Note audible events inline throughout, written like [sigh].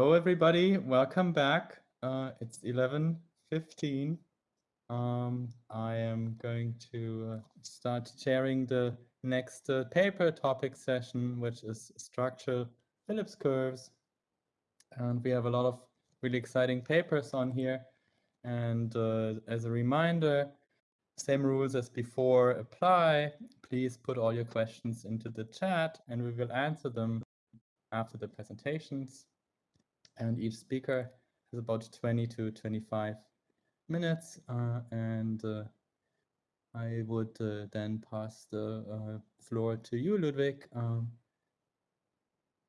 Hello, everybody. Welcome back. Uh, it's 11.15. Um, I am going to uh, start sharing the next uh, paper topic session, which is structural Phillips curves. And we have a lot of really exciting papers on here. And uh, as a reminder, same rules as before apply. Please put all your questions into the chat and we will answer them after the presentations and each speaker has about 20 to 25 minutes uh, and uh, I would uh, then pass the uh, floor to you, Ludwig. Um,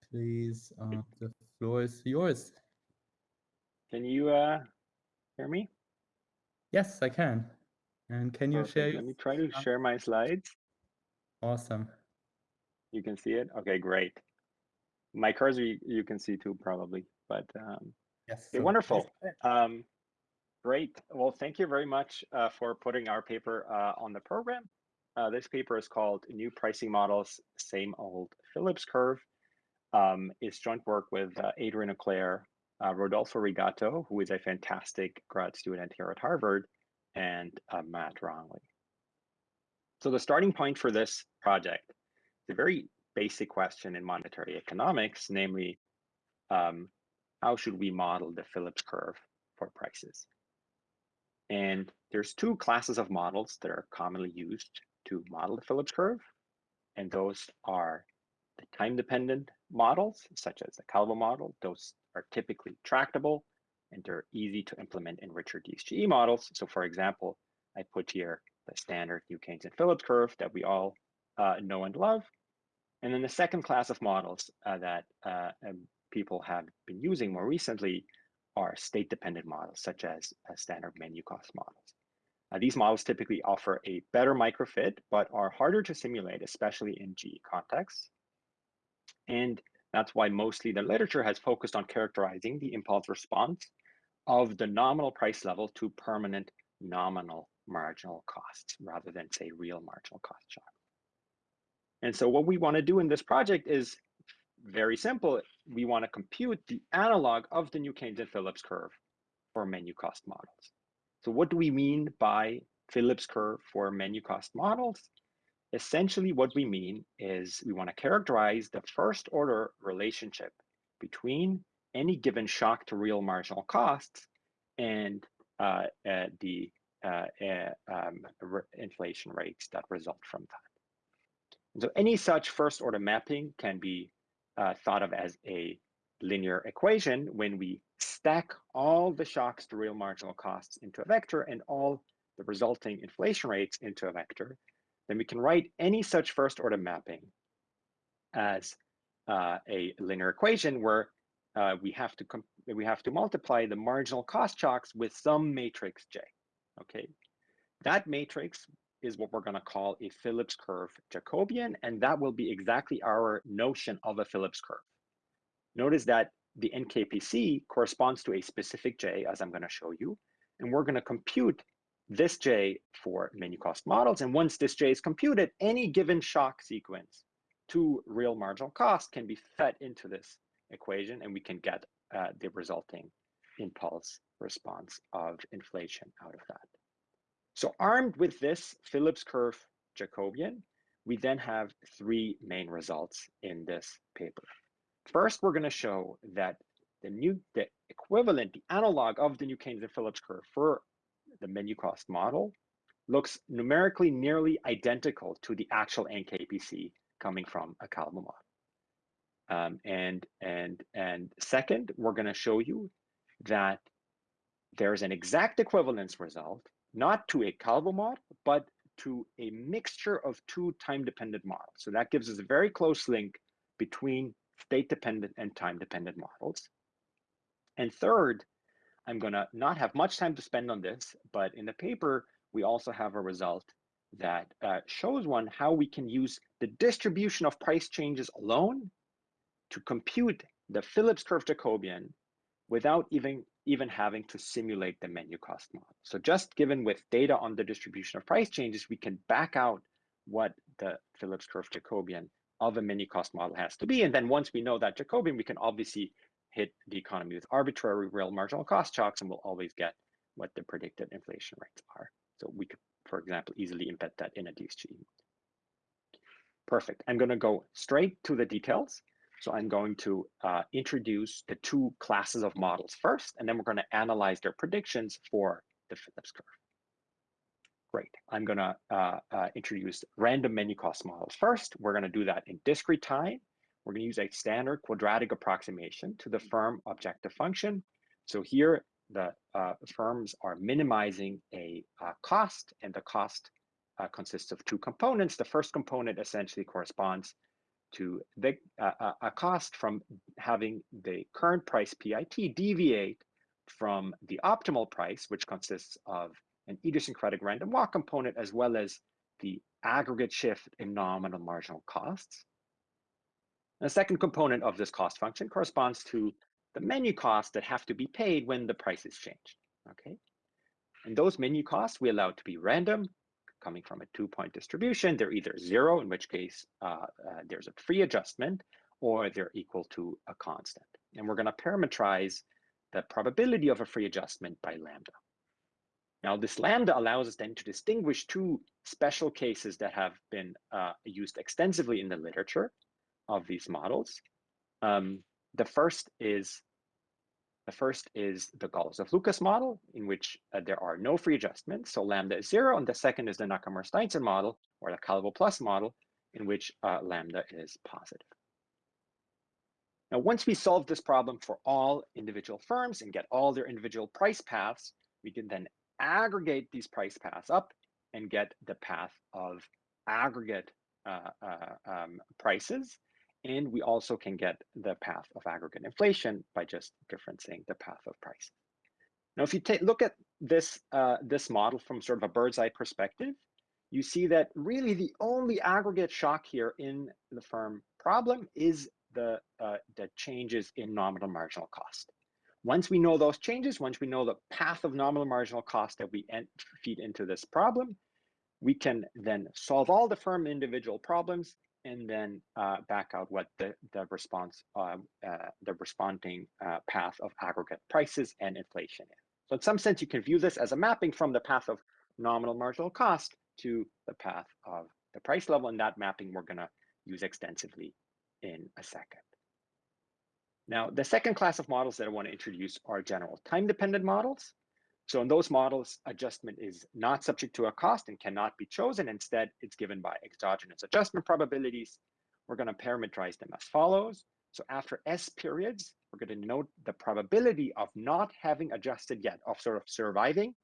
please, uh, the floor is yours. Can you uh, hear me? Yes, I can. And can you Perfect. share? Let me try to share my slides. Awesome. You can see it? Okay, great. My cursor you, you can see too probably, but um, yes. Okay, wonderful. Um, great. Well, thank you very much uh, for putting our paper uh, on the program. Uh, this paper is called New Pricing Models, Same Old Phillips Curve. Um, it's joint work with uh, Adrien Auclert, uh, Rodolfo Rigato, who is a fantastic grad student here at Harvard, and uh, Matt Rognlie. So the starting point for this project is a very basic question in monetary economics, namely, um, how should we model the Phillips curve for prices? And there's two classes of models that are commonly used to model the Phillips curve. And those are the time-dependent models, such as the Calvo model. Those are typically tractable and they're easy to implement in richer DSGE models. So for example, I put here the standard New Keynesian Phillips curve that we all uh, know and love. And then the second class of models uh, that uh, people have been using more recently are state-dependent models, such as uh, standard menu cost models. Uh, these models typically offer a better microfit, but are harder to simulate, especially in GE contexts. And that's why mostly the literature has focused on characterizing the impulse response of the nominal price level to permanent nominal marginal costs rather than say real marginal cost shock. And so what we want to do in this project is very simple. We want to compute the analog of the New Keynesian Phillips curve for menu cost models. So what do we mean by Phillips curve for menu cost models? Essentially what we mean is we want to characterize the first order relationship between any given shock to real marginal costs and uh, uh, the uh, uh um, inflation rates that result from that. And so any such first order mapping can be uh, thought of as a linear equation when we stack all the shocks to real marginal costs into a vector and all the resulting inflation rates into a vector, then we can write any such first order mapping as uh, a linear equation where uh, we have to we have to multiply the marginal cost shocks with some matrix J. Okay, that matrix is what we're going to call a Phillips curve Jacobian, and that will be exactly our notion of a Phillips curve. Notice that the NKPC corresponds to a specific J, as I'm going to show you, and we're going to compute this J for menu cost models. And once this J is computed, any given shock sequence to real marginal cost can be fed into this equation, and we can get uh, the resulting impulse response of inflation out of that. So armed with this Phillips curve Jacobian, we then have three main results in this paper. First, we're going to show that the new, the equivalent, the analog of the New Keynesian Phillips curve for the menu cost model looks numerically nearly identical to the actual NKPC coming from a Calvo model. Um, and, and, and second, we're going to show you that there's an exact equivalence result not to a Calvo model, but to a mixture of two time-dependent models. So that gives us a very close link between state-dependent and time-dependent models. And third, I'm going to not have much time to spend on this, but in the paper, we also have a result that uh, shows one how we can use the distribution of price changes alone to compute the Phillips curve Jacobian without even even having to simulate the menu cost model. So just given with data on the distribution of price changes, we can back out what the Phillips curve Jacobian of a menu cost model has to be. And then once we know that Jacobian, we can obviously hit the economy with arbitrary real marginal cost shocks and we'll always get what the predicted inflation rates are. So we could, for example, easily embed that in a DSGE. Perfect. I'm going to go straight to the details. So I'm going to uh, introduce the two classes of models first, and then we're going to analyze their predictions for the Phillips curve. Great. I'm going to uh, uh, introduce random menu cost models first. We're going to do that in discrete time. We're going to use a standard quadratic approximation to the firm objective function. So here, the uh, firms are minimizing a uh, cost, and the cost uh, consists of two components. The first component essentially corresponds to the, uh, a cost from having the current price PIT deviate from the optimal price, which consists of an idiosyncratic random walk component, as well as the aggregate shift in nominal marginal costs. And the second component of this cost function corresponds to the menu costs that have to be paid when the price is changed, okay? And those menu costs we allow to be random, coming from a two-point distribution. They're either zero, in which case uh, uh, there's a free adjustment, or they're equal to a constant. And we're gonna parameterize the probability of a free adjustment by lambda. Now, this lambda allows us then to distinguish two special cases that have been uh, used extensively in the literature of these models. Um, the first is the first is the Golosov-Lucas model, in which uh, there are no free adjustments, so lambda is zero, and the second is the Nakamura-Steinsson model, or the Calvo plus model, in which uh, lambda is positive. Now, once we solve this problem for all individual firms and get all their individual price paths, we can then aggregate these price paths up and get the path of aggregate uh, uh, um, prices. And we also can get the path of aggregate inflation by just differencing the path of price. Now, if you take look at this, uh, this model from sort of a bird's eye perspective, you see that really the only aggregate shock here in the firm problem is the, uh, the changes in nominal marginal cost. Once we know those changes, once we know the path of nominal marginal cost that we feed into this problem, we can then solve all the firm individual problems and then uh, back out what the, the response, uh, uh, the responding uh, path of aggregate prices and inflation is. So in some sense, you can view this as a mapping from the path of nominal marginal cost to the path of the price level. And that mapping we're gonna use extensively in a second. Now, the second class of models that I want to introduce are general time-dependent models. So in those models, adjustment is not subject to a cost and cannot be chosen. Instead, it's given by exogenous adjustment probabilities. We're going to parameterize them as follows. So after S periods, we're going to note the probability of not having adjusted yet, of sort of surviving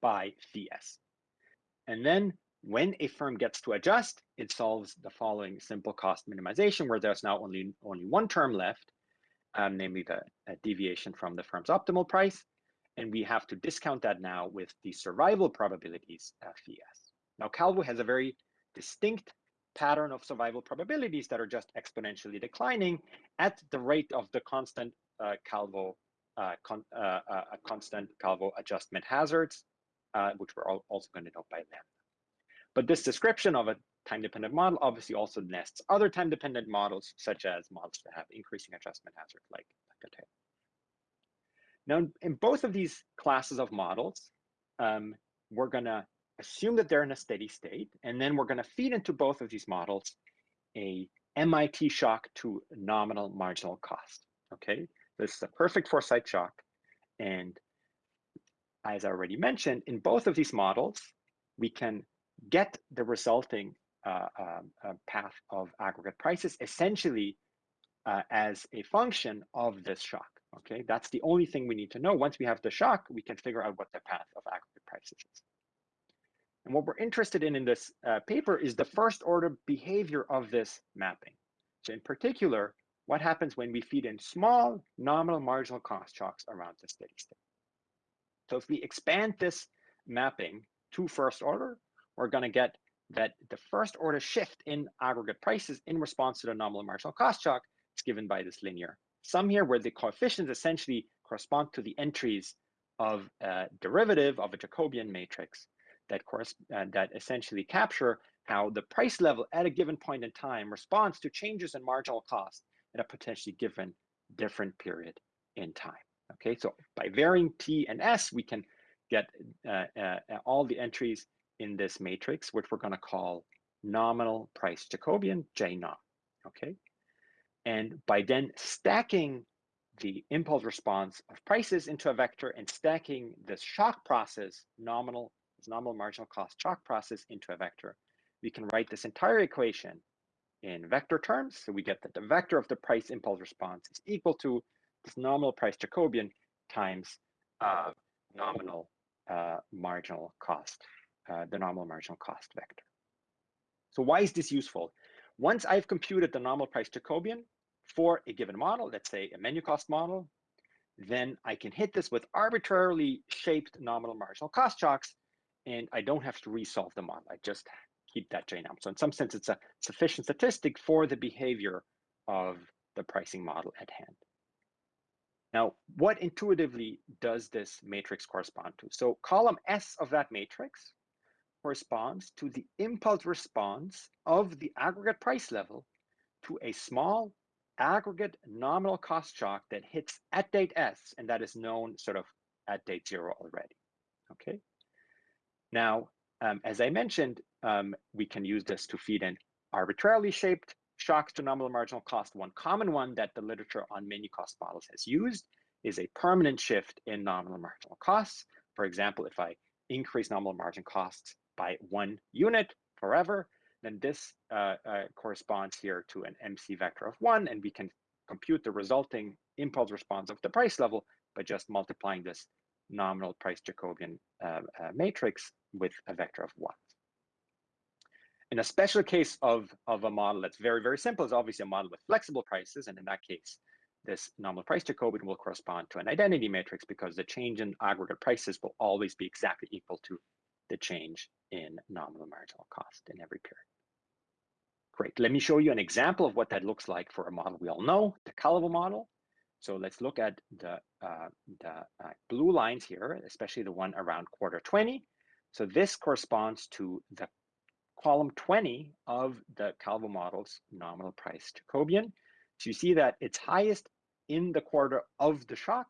by phi S. And then when a firm gets to adjust, it solves the following simple cost minimization, where there's now only, only one term left, um, namely the deviation from the firm's optimal price. And we have to discount that now with the survival probabilities of VS. Now, Calvo has a very distinct pattern of survival probabilities that are just exponentially declining at the rate of the constant uh, Calvo uh, con uh, uh constant Calvo adjustment hazards, uh, which we're also going to note by lambda. But this description of a time-dependent model obviously also nests other time-dependent models, such as models that have increasing adjustment hazard, like, like a tail. Now, in both of these classes of models, um, we're going to assume that they're in a steady state, and then we're going to feed into both of these models a MIT shock to nominal marginal cost. Okay, this is a perfect foresight shock. And as I already mentioned, in both of these models, we can get the resulting uh, um, uh, path of aggregate prices essentially uh, as a function of this shock. Okay, that's the only thing we need to know. Once we have the shock, we can figure out what the path of aggregate prices is. And what we're interested in in this uh, paper is the first order behavior of this mapping. So in particular, what happens when we feed in small nominal marginal cost shocks around the steady state. So if we expand this mapping to first order, we're going to get that the first order shift in aggregate prices in response to the nominal marginal cost shock is given by this linear sum here, where the coefficients essentially correspond to the entries of a derivative of a Jacobian matrix that, uh, that essentially capture how the price level at a given point in time responds to changes in marginal cost at a potentially given different period in time. Okay, so by varying t and s, we can get uh, uh, all the entries in this matrix, which we're going to call nominal price Jacobian, J naught. Okay, and by then stacking the impulse response of prices into a vector and stacking this shock process, nominal, nominal marginal cost shock process into a vector, we can write this entire equation in vector terms. So we get that the vector of the price impulse response is equal to this nominal price Jacobian times uh, nominal uh, marginal cost, uh, the nominal marginal cost vector. So why is this useful? Once I've computed the nominal price Jacobian for a given model, let's say a menu cost model, then I can hit this with arbitrarily shaped nominal marginal cost shocks, and I don't have to resolve the model. I just keep that JNUM. So in some sense, it's a sufficient statistic for the behavior of the pricing model at hand. Now, what intuitively does this matrix correspond to? So column S of that matrix corresponds to the impulse response of the aggregate price level to a small aggregate nominal cost shock that hits at date S, and that is known sort of at date zero already, okay? Now, um, as I mentioned, um, we can use this to feed in arbitrarily shaped shocks to nominal marginal cost. One common one that the literature on menu cost models has used is a permanent shift in nominal marginal costs. For example, if I increase nominal margin costs by one unit forever, then this uh, uh, corresponds here to an MC vector of one, and we can compute the resulting impulse response of the price level by just multiplying this nominal price Jacobian uh, uh matrix with a vector of one. In a special case of, of a model that's very, very simple is obviously a model with flexible prices. And in that case, this nominal price Jacobian will correspond to an identity matrix because the change in aggregate prices will always be exactly equal to the change in nominal marginal cost in every period. Great, let me show you an example of what that looks like for a model we all know, the Calvo model. So let's look at the, uh, the uh, blue lines here, especially the one around quarter 20. So this corresponds to the column 20 of the Calvo model's nominal price Jacobian. So you see that it's highest in the quarter of the shock,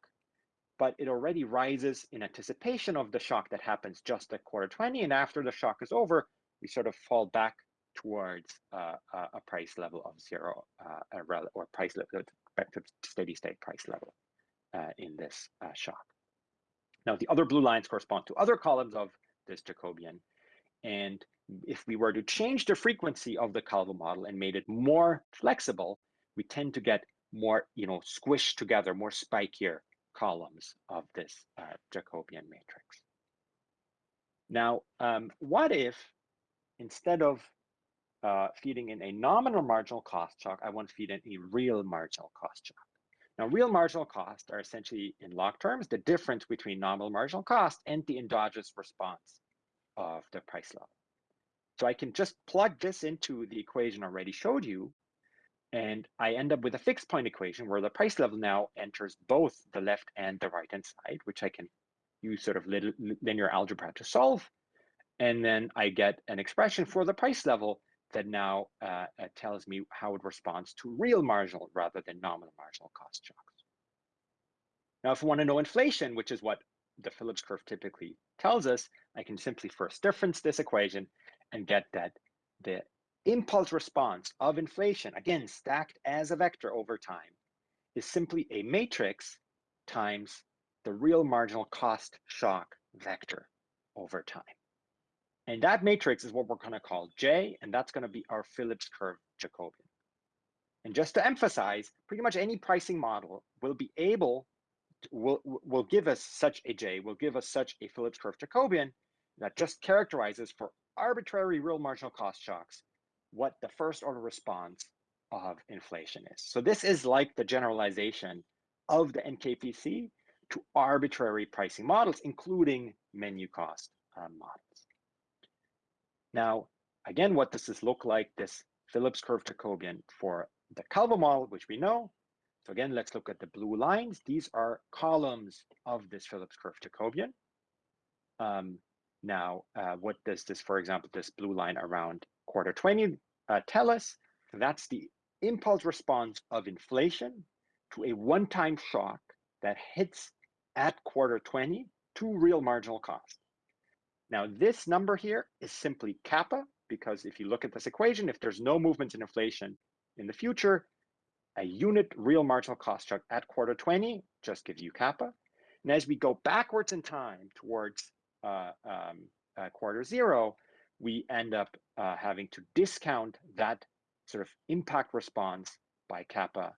but it already rises in anticipation of the shock that happens just at quarter 20. And after the shock is over, we sort of fall back towards uh, a price level of zero uh, or price level, back to steady state price level uh, in this uh, shock. Now, the other blue lines correspond to other columns of this Jacobian. And if we were to change the frequency of the Calvo model and made it more flexible, we tend to get more, you know, squished together, more spikier columns of this uh, Jacobian matrix. Now, um, what if instead of uh, feeding in a nominal marginal cost shock, I want to feed in a real marginal cost shock? Now, real marginal costs are essentially, in log terms, the difference between nominal marginal cost and the endogenous response of the price level. So I can just plug this into the equation I already showed you, and I end up with a fixed point equation where the price level now enters both the left and the right hand side, which I can use sort of little linear algebra to solve. And then I get an expression for the price level that now uh, uh, tells me how it responds to real marginal rather than nominal marginal cost shocks. Now, if we want to know inflation, which is what the Phillips curve typically tells us, I can simply first difference this equation and get that the impulse response of inflation, again, stacked as a vector over time, is simply a matrix times the real marginal cost shock vector over time. And that matrix is what we're going to call J, and that's going to be our Phillips curve Jacobian. And just to emphasize, pretty much any pricing model will be able, to, will, will give us such a J, will give us such a Phillips curve Jacobian that just characterizes for arbitrary real marginal cost shocks what the first order response of inflation is. So this is like the generalization of the NKPC to arbitrary pricing models, including menu cost uh, models. Now, again, what does this look like, this Phillips curve Jacobian for the Calvo model, which we know. So again, let's look at the blue lines. These are columns of this Phillips curve Jacobian. Um, now, uh, what does this, for example, this blue line around quarter 20 uh, tell us? That's the impulse response of inflation to a one-time shock that hits at quarter 20 to real marginal cost. Now, this number here is simply kappa, because if you look at this equation, if there's no movement in inflation in the future, a unit real marginal cost shock at quarter 20 just gives you kappa. And as we go backwards in time towards uh, um, uh, quarter zero, we end up uh, having to discount that sort of impact response by kappa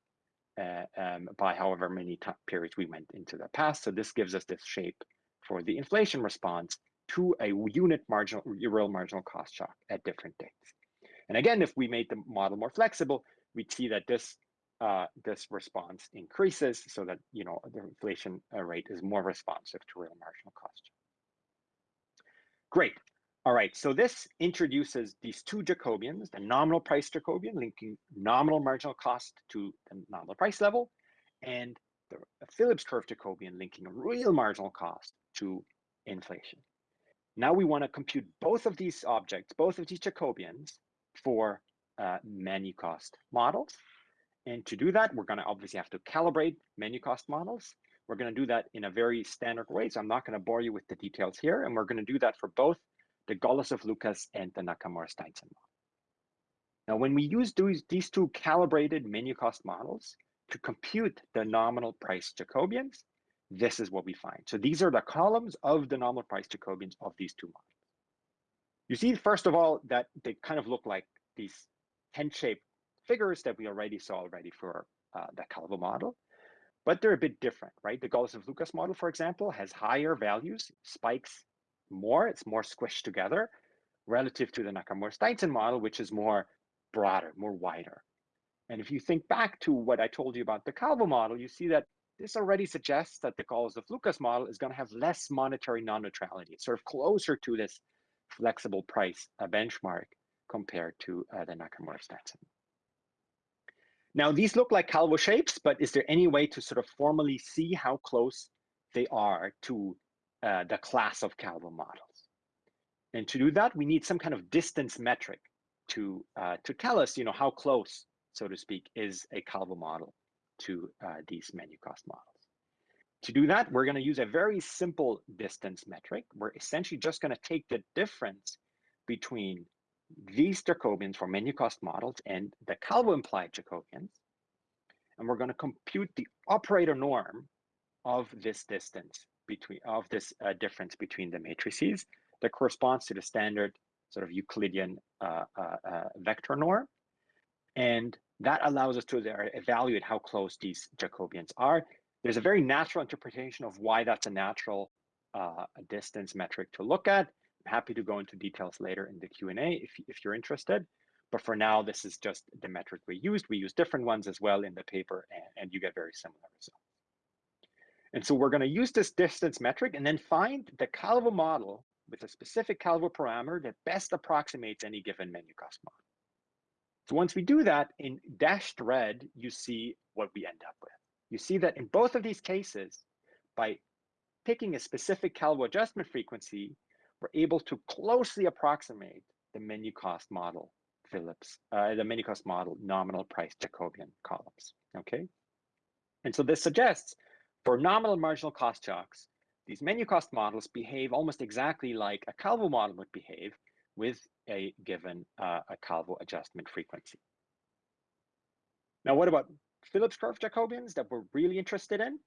uh, um, by however many periods we went into the past. So this gives us this shape for the inflation response to a unit marginal real marginal cost shock at different dates. And again, if we made the model more flexible, we'd see that this uh, this response increases so that you know the inflation uh, rate is more responsive to real marginal cost. Great. All right, so this introduces these two Jacobians, the nominal price Jacobian linking nominal marginal cost to the nominal price level, and the Phillips curve Jacobian linking real marginal cost to inflation. Now we want to compute both of these objects, both of these Jacobians for uh, menu cost models. And to do that, we're going to obviously have to calibrate menu cost models. We're going to do that in a very standard way, so I'm not going to bore you with the details here. And we're going to do that for both the Golosov-Lucas and the Nakamura-Steinsson model. Now, when we use these, two calibrated menu cost models to compute the nominal price Jacobians, this is what we find. So these are the columns of the nominal price Jacobians of these two models. You see, first of all, that they kind of look like these tent-shaped figures that we already saw already for uh, the Calvo model, but they're a bit different, right? The Golosov-Lucas model, for example, has higher values, spikes more, it's more squished together relative to the Nakamura-Steinsson model, which is more broader, more wider. And if you think back to what I told you about the Calvo model, you see that this already suggests that the Golosov-Lucas model is going to have less monetary non-neutrality. It's sort of closer to this flexible price uh, benchmark compared to uh, the Nakamura-Steinsson. Now, these look like Calvo shapes, but is there any way to sort of formally see how close they are to uh, the class of Calvo models. And to do that, we need some kind of distance metric to, uh, to tell us, you know, how close, so to speak, is a Calvo model to uh, these menu cost models. To do that, we're going to use a very simple distance metric. We're essentially just going to take the difference between these Jacobians for menu cost models and the Calvo implied Jacobians. And we're going to compute the operator norm of this distance between of this uh, difference between the matrices that corresponds to the standard sort of Euclidean uh, uh, uh vector norm. And that allows us to evaluate how close these Jacobians are. There's a very natural interpretation of why that's a natural uh, distance metric to look at. I'm happy to go into details later in the Q&A if, if you're interested. But for now, this is just the metric we used. We use different ones as well in the paper, and, and you get very similar results. And so we're going to use this distance metric and then find the Calvo model with a specific Calvo parameter that best approximates any given menu cost model. So once we do that, in dashed red, you see what we end up with. You see that in both of these cases, by picking a specific Calvo adjustment frequency, we're able to closely approximate the menu cost model Phillips, uh, the menu cost model nominal price Jacobian columns, okay? And so this suggests for nominal marginal cost shocks, these menu cost models behave almost exactly like a Calvo model would behave with a given uh, a Calvo adjustment frequency. Now, what about Phillips curve Jacobians that we're really interested in?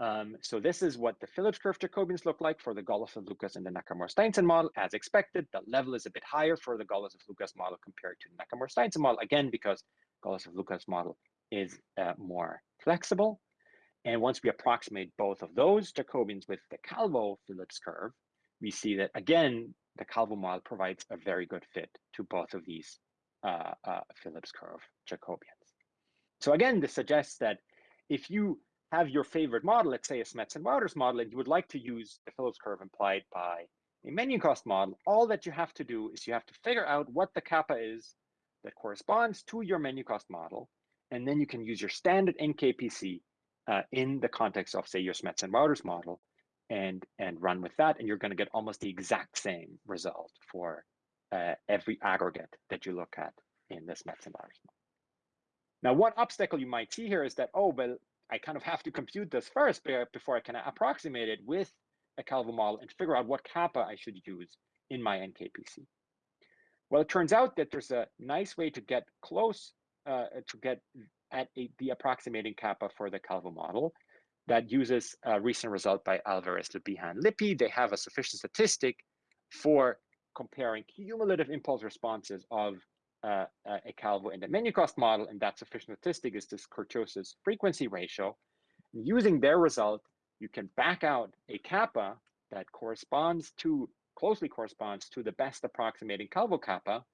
Um, so this is what the Phillips curve Jacobians look like for the Golosov-Lucas and the Nakamura-Steinsson model. As expected, the level is a bit higher for the Golosov-Lucas model compared to the Nakamura-Steinsson model, again, because Golosov-Lucas model is uh, more flexible. And once we approximate both of those Jacobians with the Calvo Phillips curve, we see that again, the Calvo model provides a very good fit to both of these uh, uh, Phillips curve Jacobians. So again, this suggests that if you have your favorite model, let's say a Smets and Wouters model, and you would like to use the Phillips curve implied by a menu cost model, all that you have to do is you have to figure out what the kappa is that corresponds to your menu cost model, and then you can use your standard NKPC uh, in the context of, say, your Smets and Wouters model and, and run with that, and you're going to get almost the exact same result for uh, every aggregate that you look at in the Smets and Wouters model. Now, one obstacle you might see here is that, oh, well, I kind of [laughs] have to compute this first before I can approximate it with a Calvo model and figure out what kappa I should use in my NKPC. Well, it turns out that there's a nice way to get close uh, to get at a, the approximating kappa for the Calvo model that uses a recent result by Alvarez, Le Bihan, Lippi. They have a sufficient statistic for comparing cumulative impulse responses of uh, a Calvo and a menu cost model, and that sufficient statistic is this kurtosis frequency ratio. And using their result, you can back out a kappa that corresponds to, closely corresponds to the best approximating Calvo kappa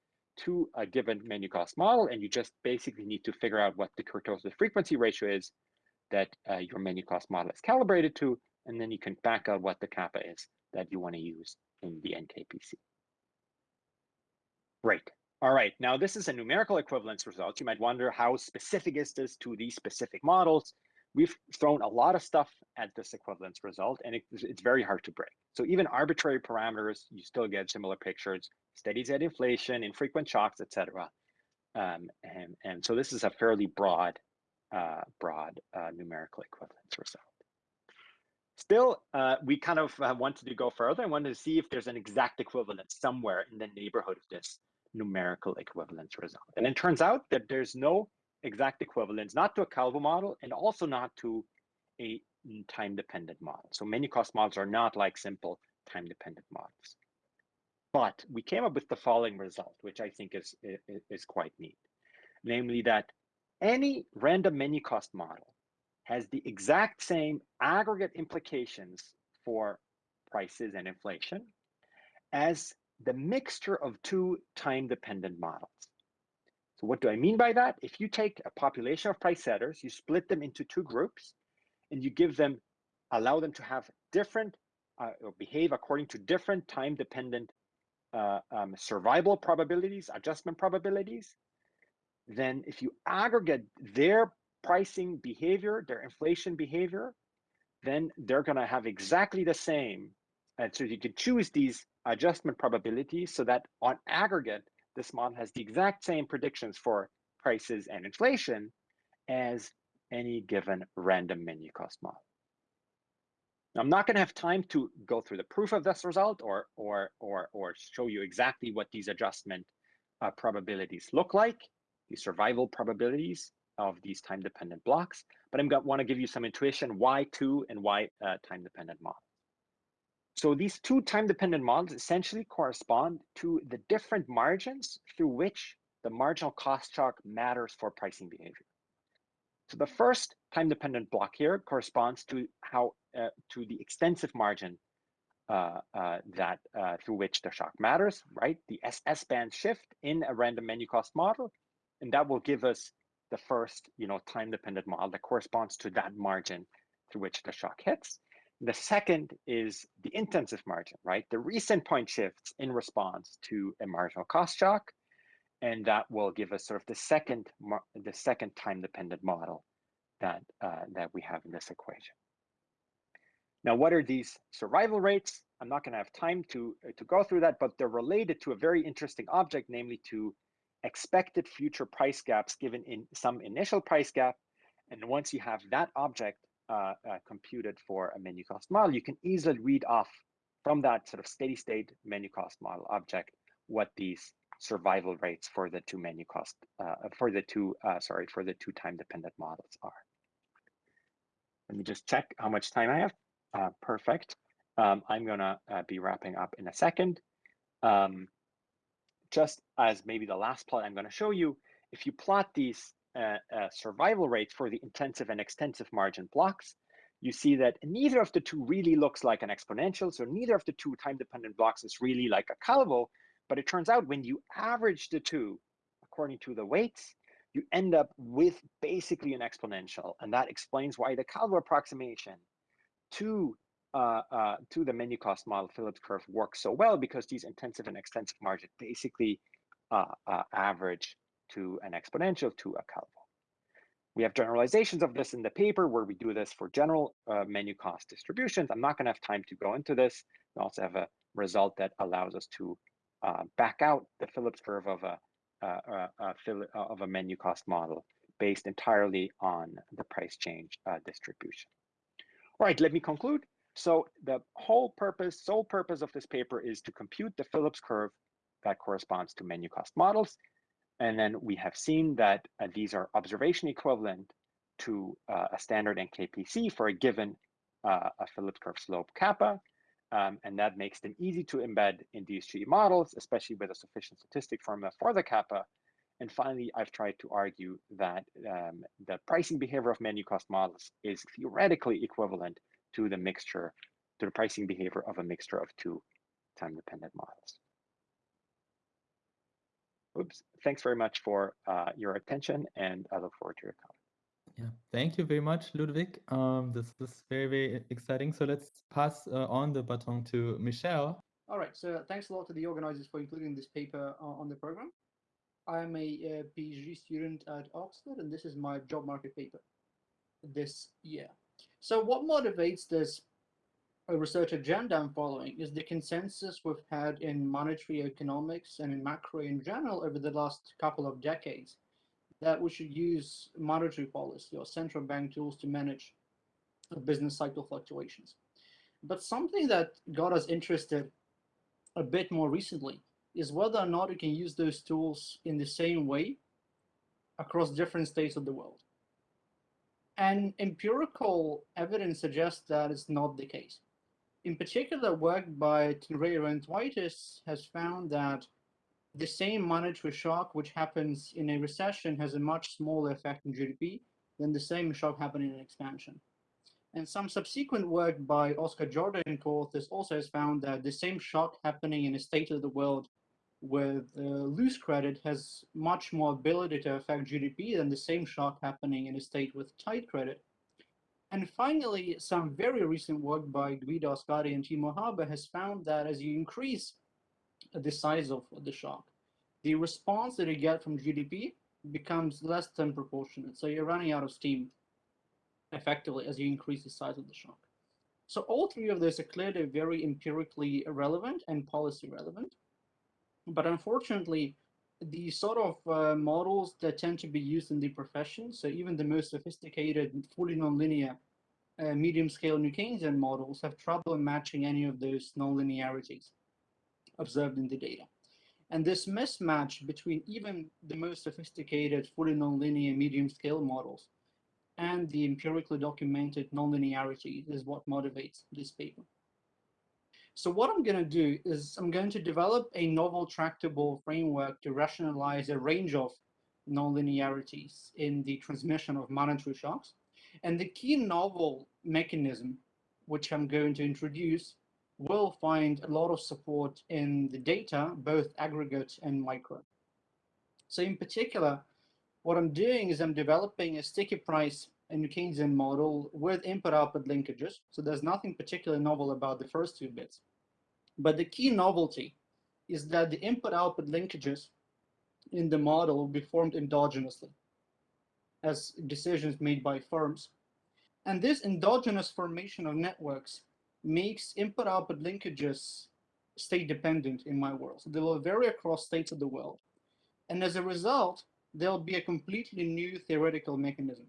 to a given menu cost model, and you just basically need to figure out what the kurtosis frequency ratio is that uh, your menu cost model is calibrated to, and then you can back out what the kappa is that you want to use in the NKPC. Great. All right, now this is a numerical equivalence result. You might wonder how specific is this to these specific models? We've thrown a lot of stuff at this equivalence result, and it, it's very hard to break. So even arbitrary parameters, you still get similar pictures, steady state inflation, infrequent shocks, etc. Um, and, and so this is a fairly broad, uh, broad uh, numerical equivalence result. Still, uh, we kind of uh, wanted to go further and wanted to see if there's an exact equivalence somewhere in the neighborhood of this numerical equivalence result. And it turns out that there's no exact equivalence, not to a Calvo model and also not to a time-dependent model. So menu cost models are not like simple time-dependent models. But we came up with the following result, which I think is, is, is quite neat. Namely that any random menu cost model has the exact same aggregate implications for prices and inflation as the mixture of two time-dependent models. So what do I mean by that? If you take a population of price setters, you split them into two groups, and you give them, allow them to have different, uh, or behave according to different time-dependent uh, um, survival probabilities, adjustment probabilities, then if you aggregate their pricing behavior, their inflation behavior, then they're going to have exactly the same. And so you can choose these adjustment probabilities so that on aggregate, this model has the exact same predictions for prices and inflation as any given random menu cost model. Now, I'm not going to have time to go through the proof of this result or, or, or, or show you exactly what these adjustment uh, probabilities look like, the survival probabilities of these time-dependent blocks, but I'm going to want to give you some intuition why two and why uh, time-dependent models. So these two time-dependent models essentially correspond to the different margins through which the marginal cost shock matters for pricing behavior. So the first time-dependent block here corresponds to how uh, to the extensive margin uh, uh, that uh, through which the shock matters, right? The SS band shift in a random menu cost model, and that will give us the first, you know, time-dependent model that corresponds to that margin through which the shock hits. The second is the intensive margin, right? The reset point shifts in response to a marginal cost shock, and that will give us sort of the second the second time dependent model that uh, that we have in this equation. Now, what are these survival rates? I'm not going to have time to uh, to go through that, but they're related to a very interesting object, namely to expected future price gaps given in some initial price gap. And once you have that object, uh, uh, computed for a menu cost model, you can easily read off from that sort of steady state menu cost model object what these survival rates for the two menu cost uh, for the two uh, sorry for the two time dependent models are. Let me just check how much time I have. Uh, perfect. Um, I'm gonna uh, be wrapping up in a second. Um, just as maybe the last plot I'm gonna show you, if you plot these uh, uh, survival rates for the intensive and extensive margin blocks, you see that neither of the two really looks like an exponential. So neither of the two time-dependent blocks is really like a Calvo. But it turns out when you average the two according to the weights, you end up with basically an exponential. And that explains why the Calvo approximation to uh, uh, to the menu cost model Phillips curve works so well because these intensive and extensive margins basically uh, uh average to an exponential to a Calvo. We have generalizations of this in the paper where we do this for general uh, menu cost distributions. I'm not going to have time to go into this. We also have a result that allows us to uh, back out the Phillips curve of a uh, uh, uh of a menu cost model based entirely on the price change uh, distribution. All right, let me conclude. So the whole purpose, sole purpose of this paper is to compute the Phillips curve that corresponds to menu cost models. And then we have seen that uh, these are observation equivalent to uh, a standard NKPC for a given uh, a Phillips curve slope kappa. Um, and that makes them easy to embed in these DSGE models, especially with a sufficient statistic formula for the kappa. And finally, I've tried to argue that um, the pricing behavior of menu cost models is theoretically equivalent to the mixture, to the pricing behavior of a mixture of two time-dependent models. Oops, thanks very much for uh, your attention, and I look forward to your comments. Yeah, thank you very much, Ludwig. Um, this is very, very exciting. So let's pass uh, on the baton to Michelle. All right, so thanks a lot to the organizers for including this paper uh, on the program. I'm a, a PhD student at Oxford, and this is my job market paper this year. So what motivates this uh, research agenda I'm following is the consensus we've had in monetary economics and in macro in general over the last couple of decades that we should use monetary policy or central bank tools to manage business cycle fluctuations. But something that got us interested a bit more recently is whether or not we can use those tools in the same way across different states of the world. And empirical evidence suggests that it's not the case. In particular, work by Tenreyro and has found that the same monetary shock which happens in a recession has a much smaller effect on GDP than the same shock happening in an expansion. And some subsequent work by Oscar Jordà and co-authors also has found that the same shock happening in a state of the world with uh, loose credit has much more ability to affect GDP than the same shock happening in a state with tight credit. And finally, some very recent work by Guido Ascari and Timo Haber has found that as you increase the size of the shock, the response that you get from GDP becomes less than proportionate. So you're running out of steam effectively as you increase the size of the shock. So all three of those are clearly very empirically relevant and policy relevant. But unfortunately, the sort of uh, models that tend to be used in the profession, so even the most sophisticated, fully nonlinear uh, medium scale New Keynesian models have trouble matching any of those nonlinearities observed in the data. And this mismatch between even the most sophisticated, fully nonlinear medium scale models and the empirically documented nonlinearity is what motivates this paper. So what I'm going to do is I'm going to develop a novel tractable framework to rationalize a range of nonlinearities in the transmission of monetary shocks. And the key novel mechanism, which I'm going to introduce, will find a lot of support in the data, both aggregate and micro. So in particular, what I'm doing is I'm developing a sticky price and Keynesian model with input-output linkages. So there's nothing particularly novel about the first two bits. But the key novelty is that the input-output linkages in the model will be formed endogenously as decisions made by firms. And this endogenous formation of networks makes input-output linkages state dependent in my world. So they will vary across states of the world. And as a result, there'll be a completely new theoretical mechanism,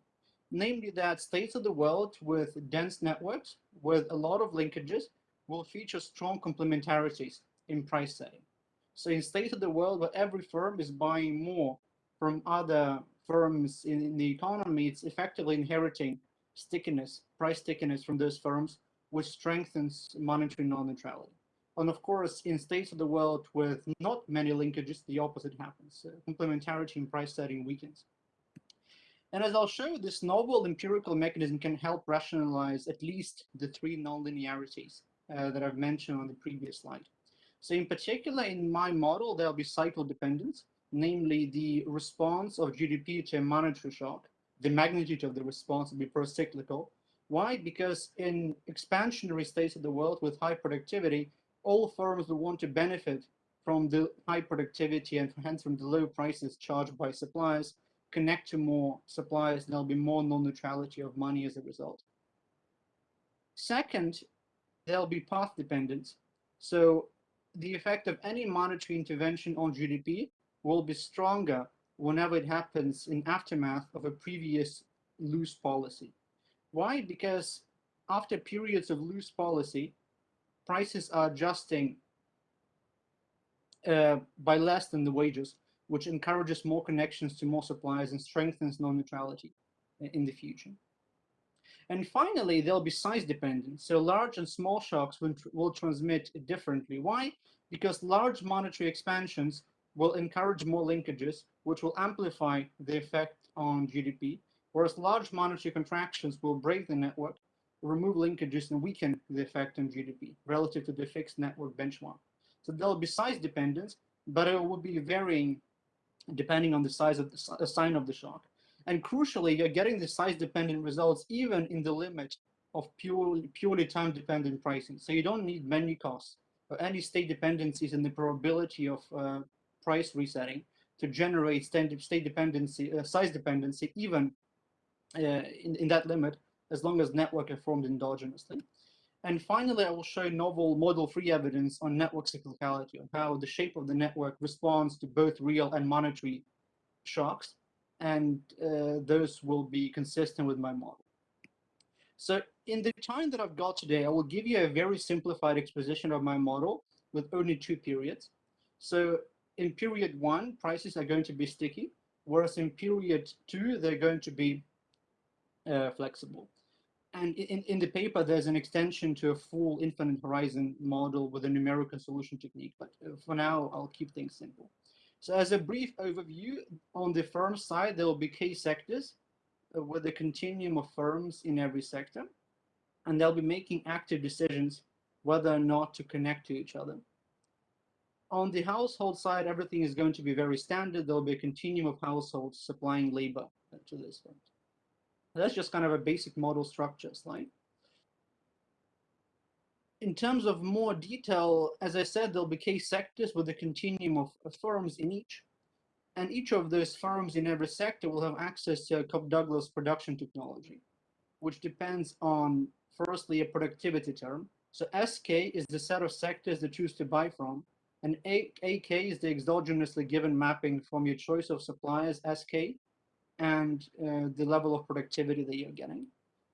namely that states of the world with dense networks, with a lot of linkages, will feature strong complementarities in price setting. So in state of the world where every firm is buying more from other firms in, in the economy, it's effectively inheriting stickiness, price stickiness from those firms, which strengthens monetary non-neutrality. And of course, in states of the world with not many linkages, the opposite happens. Uh, complementarity in price setting weakens. And as I'll show, this novel empirical mechanism can help rationalize at least the three nonlinearities uh, that I've mentioned on the previous slide. So in particular, in my model, there'll be cycle dependence, namely the response of GDP to a monetary shock. The magnitude of the response will be pro-cyclical. Why? Because in expansionary states of the world with high productivity, all firms will want to benefit from the high productivity and hence from the low prices charged by suppliers, connect to more suppliers, there'll be more non-neutrality of money as a result. Second, there'll be path dependence. So the effect of any monetary intervention on GDP will be stronger whenever it happens in aftermath of a previous loose policy. Why? Because after periods of loose policy, prices are adjusting uh, by less than the wages, which encourages more connections to more suppliers and strengthens non-neutrality uh, in the future. And finally, there'll be size dependent. So large and small shocks will, will transmit differently. Why? Because large monetary expansions will encourage more linkages, which will amplify the effect on GDP, whereas large monetary contractions will break the network, remove linkages, and weaken the effect on GDP relative to the fixed network benchmark. So there'll be size dependence, but it will be varying depending on the size of the sign of the shock. And crucially, you're getting the size dependent results even in the limit of purely, purely time dependent pricing. So you don't need menu costs or any state dependencies in the probability of uh, price resetting to generate state dependency, uh, size dependency, even uh, in, in that limit, as long as network are formed endogenously. And finally, I will show novel model-free evidence on network cyclicality, on how the shape of the network responds to both real and monetary shocks, and uh, those will be consistent with my model. So in the time that I've got today, I will give you a very simplified exposition of my model with only two periods. So in period one, prices are going to be sticky, whereas in period two, they're going to be uh, flexible. And in, in the paper, there's an extension to a full infinite horizon model with a numerical solution technique. But uh, for now, I'll keep things simple. So as a brief overview, on the firm side, there will be key sectors uh, with a continuum of firms in every sector. And they'll be making active decisions whether or not to connect to each other. On the household side, everything is going to be very standard. There'll be a continuum of households supplying labor to this firm. That's just kind of a basic model structure slide. In terms of more detail, as I said, there'll be case sectors with a continuum of, of firms in each. And each of those firms in every sector will have access to a Cobb-Douglas production technology, which depends on, firstly, a productivity term. So SK is the set of sectors they choose to buy from, and AK is the exogenously given mapping from your choice of suppliers, SK, and uh, the level of productivity that you're getting.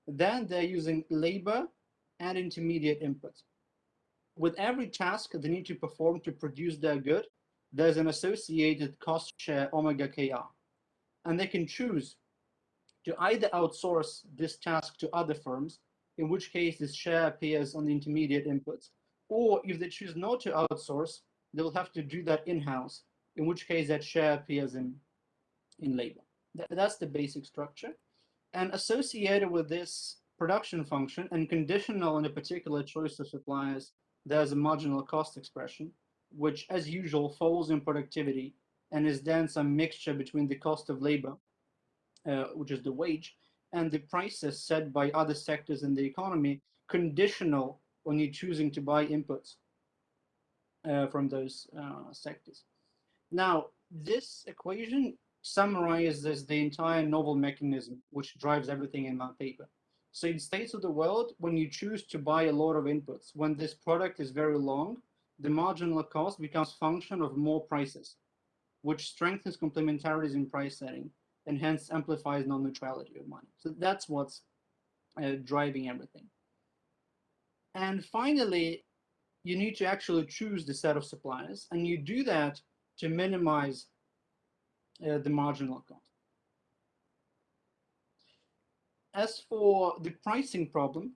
Then they're using labor and intermediate inputs. With every task they need to perform to produce their good, there's an associated cost share omega KR. And they can choose to either outsource this task to other firms, in which case this share appears on the intermediate inputs, or if they choose not to outsource, they'll have to do that in-house, in which case that share appears in, in labor. Th that's the basic structure. And associated with this production function and conditional on a particular choice of suppliers, there's a marginal cost expression, which as usual falls in productivity and is then some mixture between the cost of labor, uh, which is the wage, and the prices set by other sectors in the economy, conditional on you choosing to buy inputs uh, from those uh, sectors. Now, this equation summarizes the entire novel mechanism which drives everything in my paper. So in states of the world, when you choose to buy a lot of inputs, when this product is very long, the marginal cost becomes function of more prices, which strengthens complementarities in price setting and hence amplifies non-neutrality of money. So that's what's uh, driving everything. And finally, you need to actually choose the set of suppliers, and you do that to minimize the marginal cost. As for the pricing problem,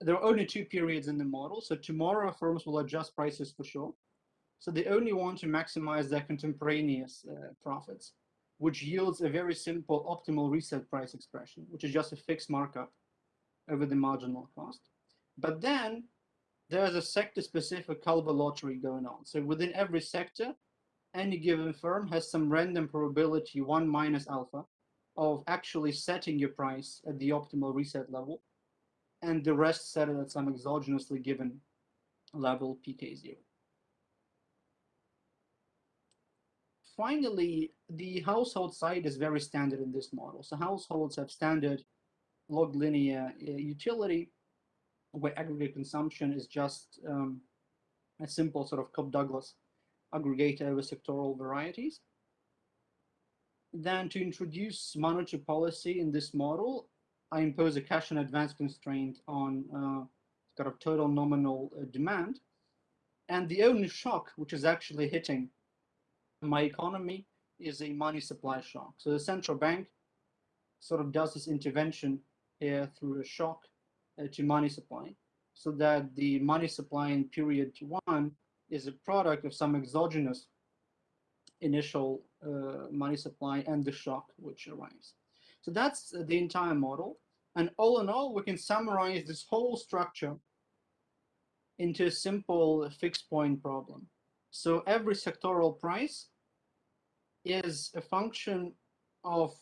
there are only two periods in the model. So tomorrow firms will adjust prices for sure. So they only want to maximize their contemporaneous uh, profits, which yields a very simple optimal reset price expression, which is just a fixed markup over the marginal cost. But then there's a sector specific Calvo lottery going on. So within every sector, any given firm has some random probability, one minus alpha, of actually setting your price at the optimal reset level, and the rest set it at some exogenously given level pk0. Finally, the household side is very standard in this model. So households have standard log linear uh, utility where aggregate consumption is just um, a simple sort of Cobb-Douglas aggregate over sectoral varieties. then to introduce monetary policy in this model, I impose a cash in advance constraint on uh, kind of total nominal uh, demand. And the only shock which is actually hitting my economy is a money supply shock. So the central bank sort of does this intervention here through a shock uh, to money supply so that the money supply in period one is a product of some exogenous initial uh, money supply and the shock which arrives. So that's the entire model. And all in all, we can summarize this whole structure into a simple fixed point problem. So every sectoral price is a function of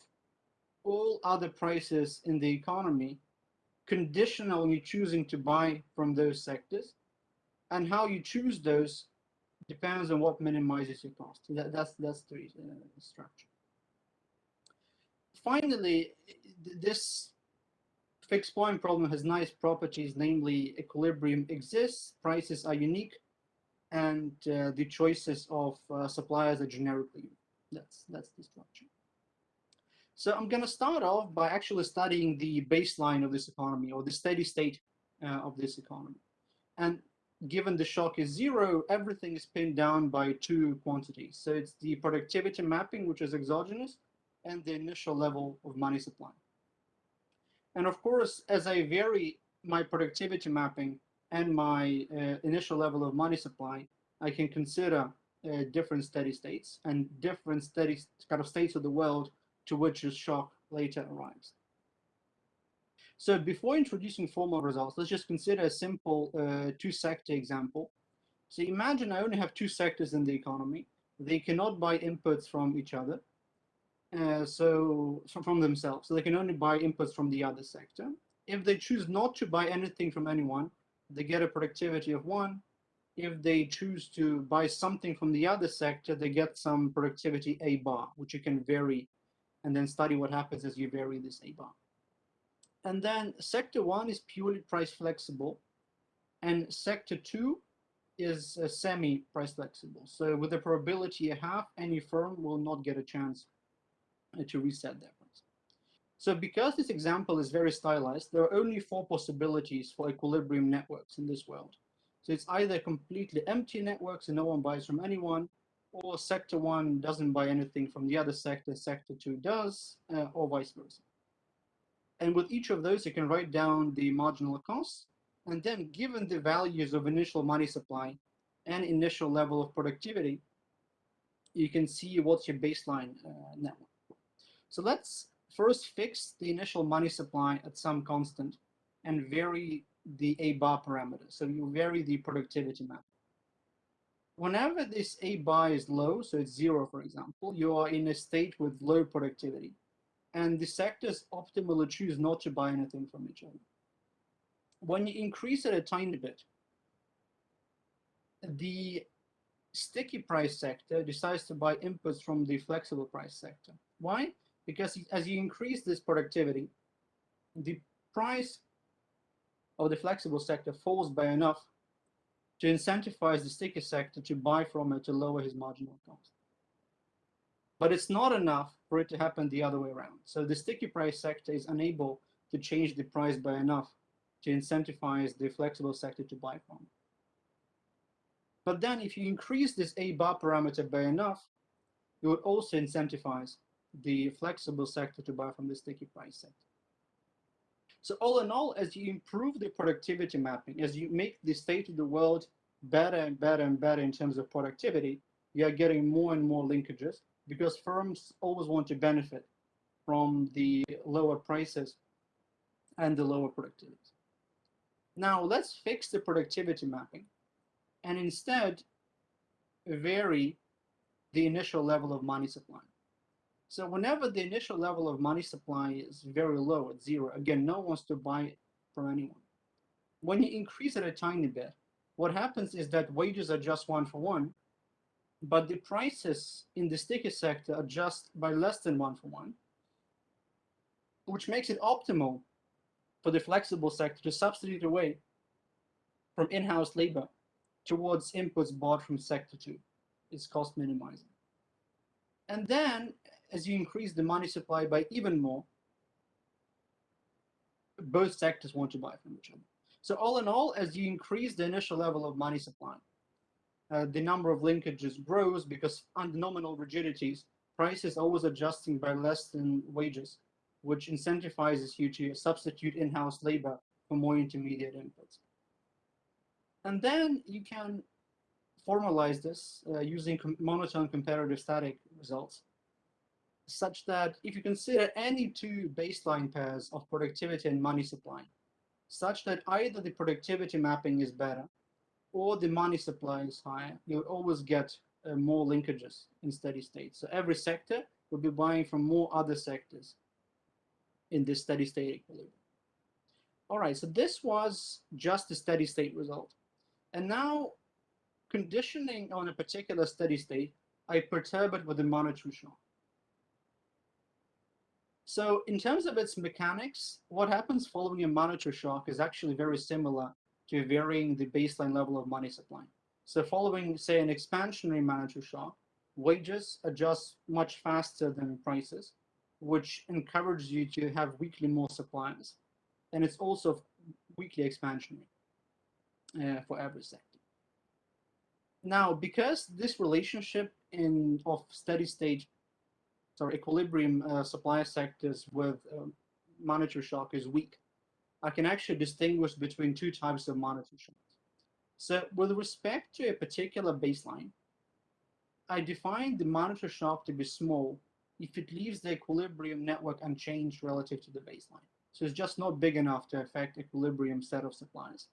all other prices in the economy conditional on you choosing to buy from those sectors and how you choose those depends on what minimizes your cost. That, that's that's the uh, structure. Finally, this fixed point problem has nice properties, namely equilibrium exists, prices are unique, and uh, the choices of uh, suppliers are generically. That's that's the structure. So I'm going to start off by actually studying the baseline of this economy or the steady state uh, of this economy. And given the shock is zero, everything is pinned down by two quantities. So it's the productivity mapping, which is exogenous, and the initial level of money supply. And of course, as I vary my productivity mapping and my uh, initial level of money supply, I can consider uh, different steady states and different steady kind of states of the world to which the shock later arrives. So before introducing formal results, let's just consider a simple uh, two-sector example. So imagine I only have two sectors in the economy. They cannot buy inputs from each other, uh, so from themselves. So they can only buy inputs from the other sector. If they choose not to buy anything from anyone, they get a productivity of one. If they choose to buy something from the other sector, they get some productivity A bar, which you can vary and then study what happens as you vary this A bar. And then sector one is purely price flexible and sector two is uh, semi price flexible. So with the probability a half, any firm will not get a chance uh, to reset their price. So because this example is very stylized, there are only four possibilities for equilibrium networks in this world. So it's either completely empty networks and no one buys from anyone, or sector one doesn't buy anything from the other sector, sector two does, uh, or vice versa. And with each of those, you can write down the marginal costs. And then given the values of initial money supply and initial level of productivity, you can see what's your baseline uh, network. So let's first fix the initial money supply at some constant and vary the A bar parameter. So you vary the productivity map. Whenever this A bar is low, so it's zero, for example, you are in a state with low productivity and the sectors optimally choose not to buy anything from each other. When you increase it a tiny bit, the sticky price sector decides to buy inputs from the flexible price sector. Why? Because as you increase this productivity, the price of the flexible sector falls by enough to incentivize the sticky sector to buy from it to lower his marginal cost. But it's not enough for it to happen the other way around. So the sticky price sector is unable to change the price by enough to incentivize the flexible sector to buy from. But then if you increase this A bar parameter by enough, you would also incentivize the flexible sector to buy from the sticky price sector. So all in all, as you improve the productivity mapping, as you make the state of the world better and better and better in terms of productivity, you are getting more and more linkages because firms always want to benefit from the lower prices and the lower productivity. Now let's fix the productivity mapping and instead vary the initial level of money supply. So whenever the initial level of money supply is very low at zero, again, no one wants to buy it from anyone. When you increase it a tiny bit, what happens is that wages are just one for one, but the prices in the sticky sector adjust by less than one for one, which makes it optimal for the flexible sector to substitute away from in-house labor towards inputs bought from sector two. It's cost minimizing. And then as you increase the money supply by even more, both sectors want to buy from each other. So all in all, as you increase the initial level of money supply, uh, the number of linkages grows because under nominal rigidities, price is always adjusting by less than wages, which incentivizes you to substitute in-house labor for more intermediate inputs. And then you can formalize this uh, using com monotone comparative static results, such that if you consider any two baseline pairs of productivity and money supply, such that either the productivity mapping is better or the money supply is higher, you'll always get uh, more linkages in steady state. So every sector will be buying from more other sectors in this steady state equilibrium. All right, so this was just the steady state result. And now conditioning on a particular steady state, I perturb it with a monetary shock. So in terms of its mechanics, what happens following a monetary shock is actually very similar to varying the baseline level of money supply. So following, say, an expansionary monetary shock, wages adjust much faster than prices, which encourages you to have weakly more suppliers. And it's also weakly expansionary uh, for every sector. Now, because this relationship in of steady state, sorry, equilibrium uh, supply sectors with um, monetary shock is weak, I can actually distinguish between two types of shocks. So with respect to a particular baseline, I define the monitor shock to be small if it leaves the equilibrium network unchanged relative to the baseline. So it's just not big enough to affect equilibrium set of supplies.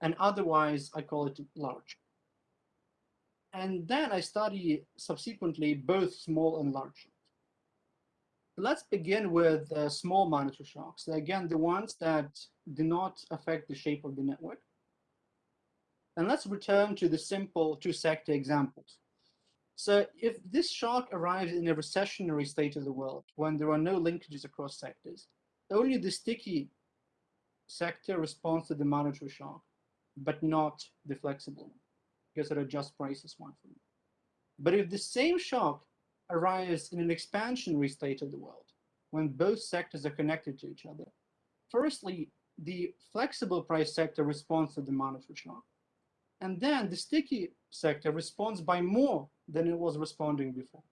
And otherwise, I call it large. And then I study subsequently both small and large. Let's begin with uh, small monetary shocks. Again, the ones that do not affect the shape of the network. And let's return to the simple two-sector examples. So if this shock arrives in a recessionary state of the world, when there are no linkages across sectors, only the sticky sector responds to the monetary shock, but not the flexible one because it adjusts prices one for one. But if the same shock arrives in an expansionary state of the world, when both sectors are connected to each other, firstly, the flexible price sector responds to the monetary shock. And then the sticky sector responds by more than it was responding before.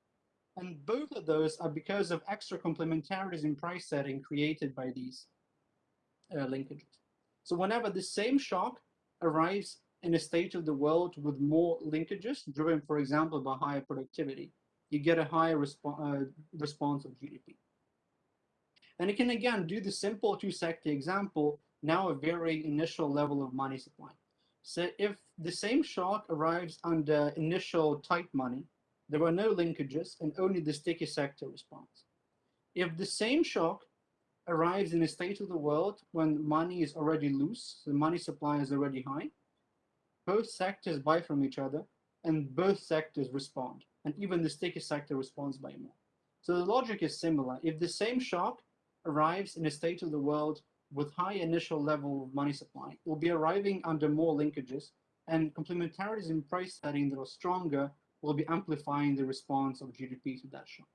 And both of those are because of extra complementarities in price setting created by these uh, linkages. So whenever the same shock arrives in a state of the world with more linkages, driven, for example, by higher productivity, you get a higher uh, response of GDP. And you can again do the simple two-sector example, now a very initial level of money supply. So if the same shock arrives under initial tight money, there are no linkages and only the sticky sector responds. If the same shock arrives in a state of the world when money is already loose, the money supply is already high, both sectors buy from each other and both sectors respond. And even the sticky sector responds by more. So the logic is similar. If the same shock arrives in a state of the world with high initial level of money supply, it will be arriving under more linkages and complementarities in price setting that are stronger will be amplifying the response of GDP to that shock.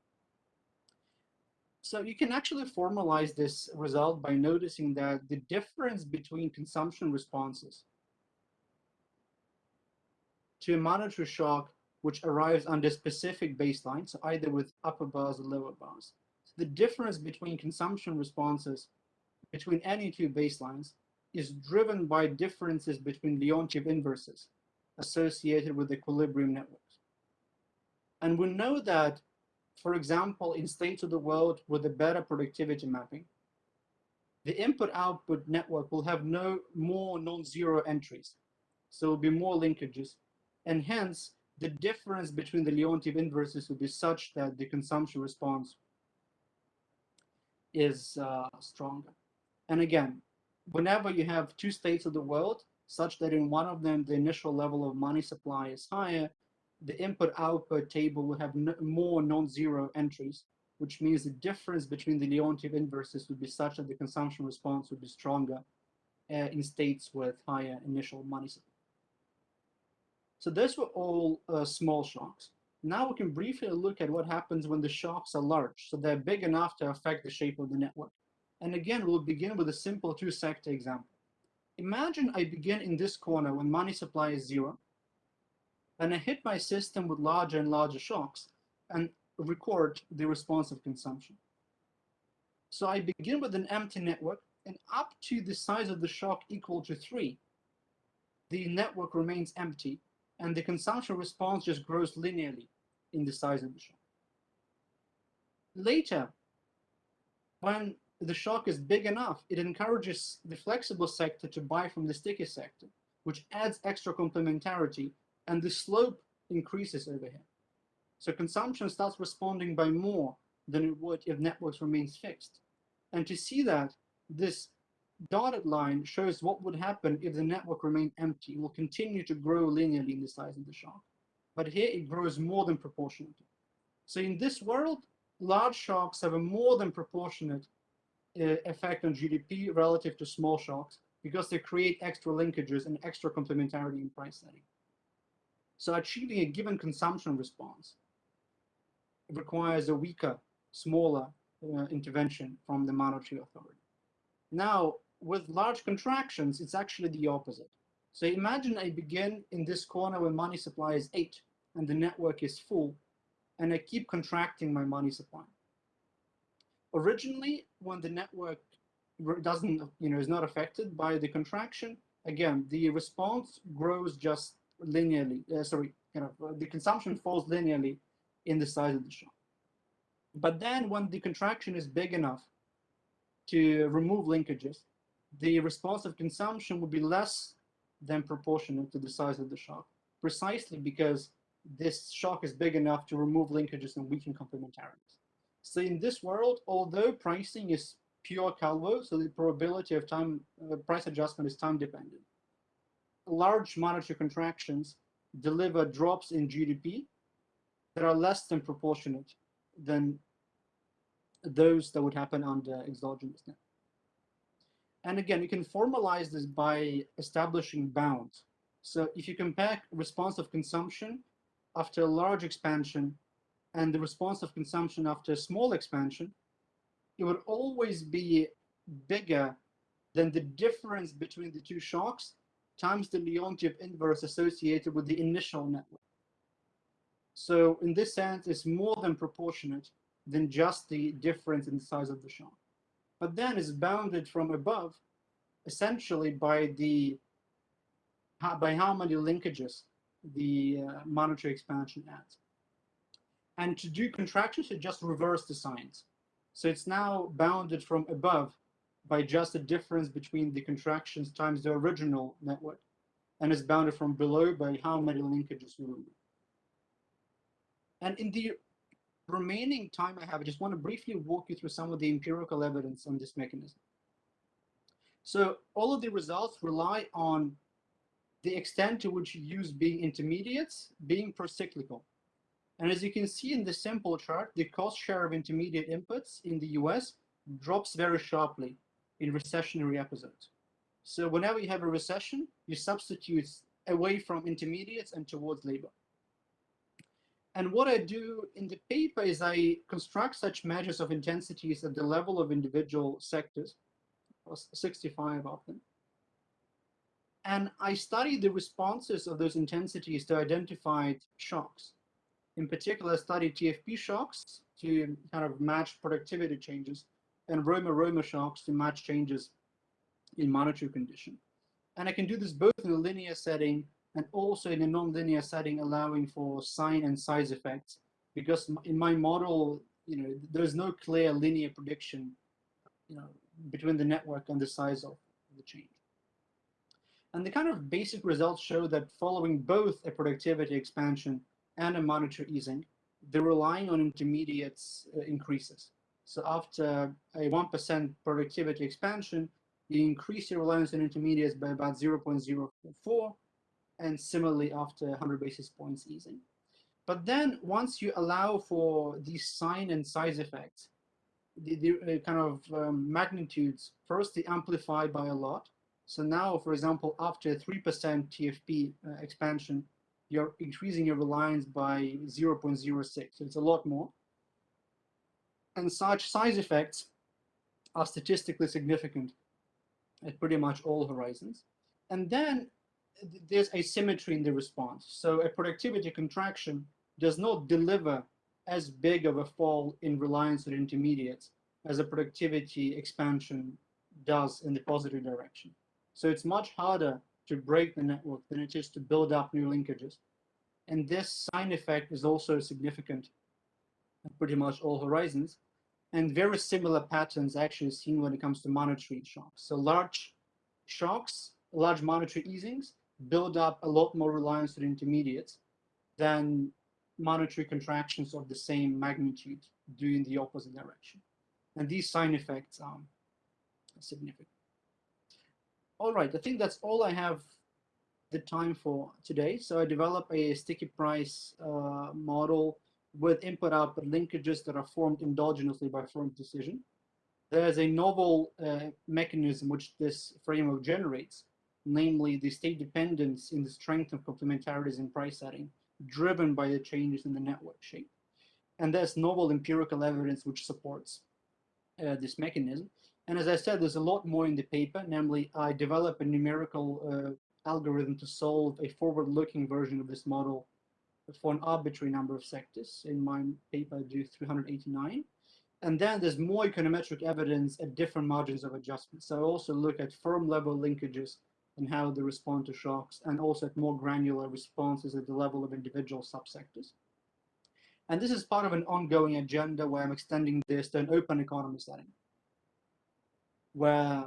So you can actually formalize this result by noticing that the difference between consumption responses to a monetary shock which arrives under specific baseline, so either with upper bars or lower bars. So the difference between consumption responses between any two baselines is driven by differences between Leontief inverses associated with equilibrium networks. And we know that, for example, in states of the world with a better productivity mapping, the input-output network will have no more non-zero entries. So it will be more linkages and hence, the difference between the Leontief inverses would be such that the consumption response is uh, stronger. And again, whenever you have two states of the world, such that in one of them the initial level of money supply is higher, the input-output table will have no, more non-zero entries, which means the difference between the Leontief inverses would be such that the consumption response would be stronger uh, in states with higher initial money supply. So those were all uh, small shocks. Now we can briefly look at what happens when the shocks are large, so they're big enough to affect the shape of the network. And again, we'll begin with a simple two-sector example. Imagine I begin in this corner when money supply is zero, and I hit my system with larger and larger shocks and record the response of consumption. So I begin with an empty network, and up to the size of the shock equal to 3, the network remains empty, and the consumption response just grows linearly in the size of the shock. Later, when the shock is big enough, it encourages the flexible sector to buy from the sticky sector, which adds extra complementarity, and the slope increases over here. So consumption starts responding by more than it would if networks remains fixed. And to see that, this dotted line shows what would happen if the network remained empty. It will continue to grow linearly in the size of the shock. But here it grows more than proportionately. So in this world, large shocks have a more than proportionate uh, effect on GDP relative to small shocks because they create extra linkages and extra complementarity in price setting. So achieving a given consumption response requires a weaker, smaller uh, intervention from the monetary authority. Now, with large contractions, it's actually the opposite. So imagine I begin in this corner where money supply is eight and the network is full, and I keep contracting my money supply. Originally, when the network doesn't, you know, is not affected by the contraction, again, the response grows just linearly, uh, sorry, you know, the consumption falls linearly in the size of the shock. But then when the contraction is big enough to remove linkages, the response of consumption would be less than proportional to the size of the shock, precisely because this shock is big enough to remove linkages and weaken complementarities. So in this world, although pricing is pure Calvo, so the probability of time uh, price adjustment is time dependent, large monetary contractions deliver drops in GDP that are less than proportionate than those that would happen under exogenous net. And again, you can formalize this by establishing bounds. So if you compare response of consumption after a large expansion and the response of consumption after a small expansion, it would always be bigger than the difference between the two shocks times the Leontief inverse associated with the initial network. So in this sense, it's more than proportionate than just the difference in the size of the shock. But then it's bounded from above, essentially by the by how many linkages the uh, monetary expansion adds. And to do contractions, you just reverse the signs. So it's now bounded from above by just the difference between the contractions times the original network, and it's bounded from below by how many linkages you remove. And in the remaining time I have, I just want to briefly walk you through some of the empirical evidence on this mechanism. So all of the results rely on the extent to which you use being intermediates being procyclical. And as you can see in the simple chart, the cost share of intermediate inputs in the US drops very sharply in recessionary episodes. So whenever you have a recession, you substitute away from intermediates and towards labor. And what I do in the paper is I construct such measures of intensities at the level of individual sectors, 65 of them. And I study the responses of those intensities to identified shocks. In particular, I study TFP shocks to kind of match productivity changes and Romer-Romer shocks to match changes in monetary condition. And I can do this both in a linear setting and also in a nonlinear setting, allowing for sign and size effects. Because in my model, you know, there's no clear linear prediction, you know, between the network and the size of the change. And the kind of basic results show that following both a productivity expansion and a monetary easing, the relying on intermediates uh, increases. So after a 1% productivity expansion, you increase your reliance on intermediates by about 0.04, and similarly after 100 basis points easing. But then once you allow for these sign and size effects, the, the uh, kind of um, magnitudes, first they amplify by a lot. So now, for example, after 3% TFP uh, expansion, you're increasing your reliance by 0.06. So it's a lot more. And such size effects are statistically significant at pretty much all horizons. And then there's asymmetry in the response. So a productivity contraction does not deliver as big of a fall in reliance on intermediates as a productivity expansion does in the positive direction. So it's much harder to break the network than it is to build up new linkages. And this sign effect is also significant at pretty much all horizons. And very similar patterns actually seen when it comes to monetary shocks. So large shocks, large monetary easings build up a lot more reliance on intermediates than monetary contractions of the same magnitude doing the opposite direction. And these sign effects are significant. All right, I think that's all I have the time for today. So I developed a sticky price uh, model with input-output linkages that are formed endogenously by firm decision. There's a novel uh, mechanism which this framework generates, namely the state dependence in the strength of complementarities in price setting, driven by the changes in the network shape. And there's novel empirical evidence which supports uh, this mechanism. And as I said, there's a lot more in the paper, namely I develop a numerical uh, algorithm to solve a forward-looking version of this model for an arbitrary number of sectors. In my paper, I do 389. And then there's more econometric evidence at different margins of adjustment. So I also look at firm level linkages and how they respond to shocks, and also at more granular responses at the level of individual subsectors. And this is part of an ongoing agenda where I'm extending this to an open economy setting, where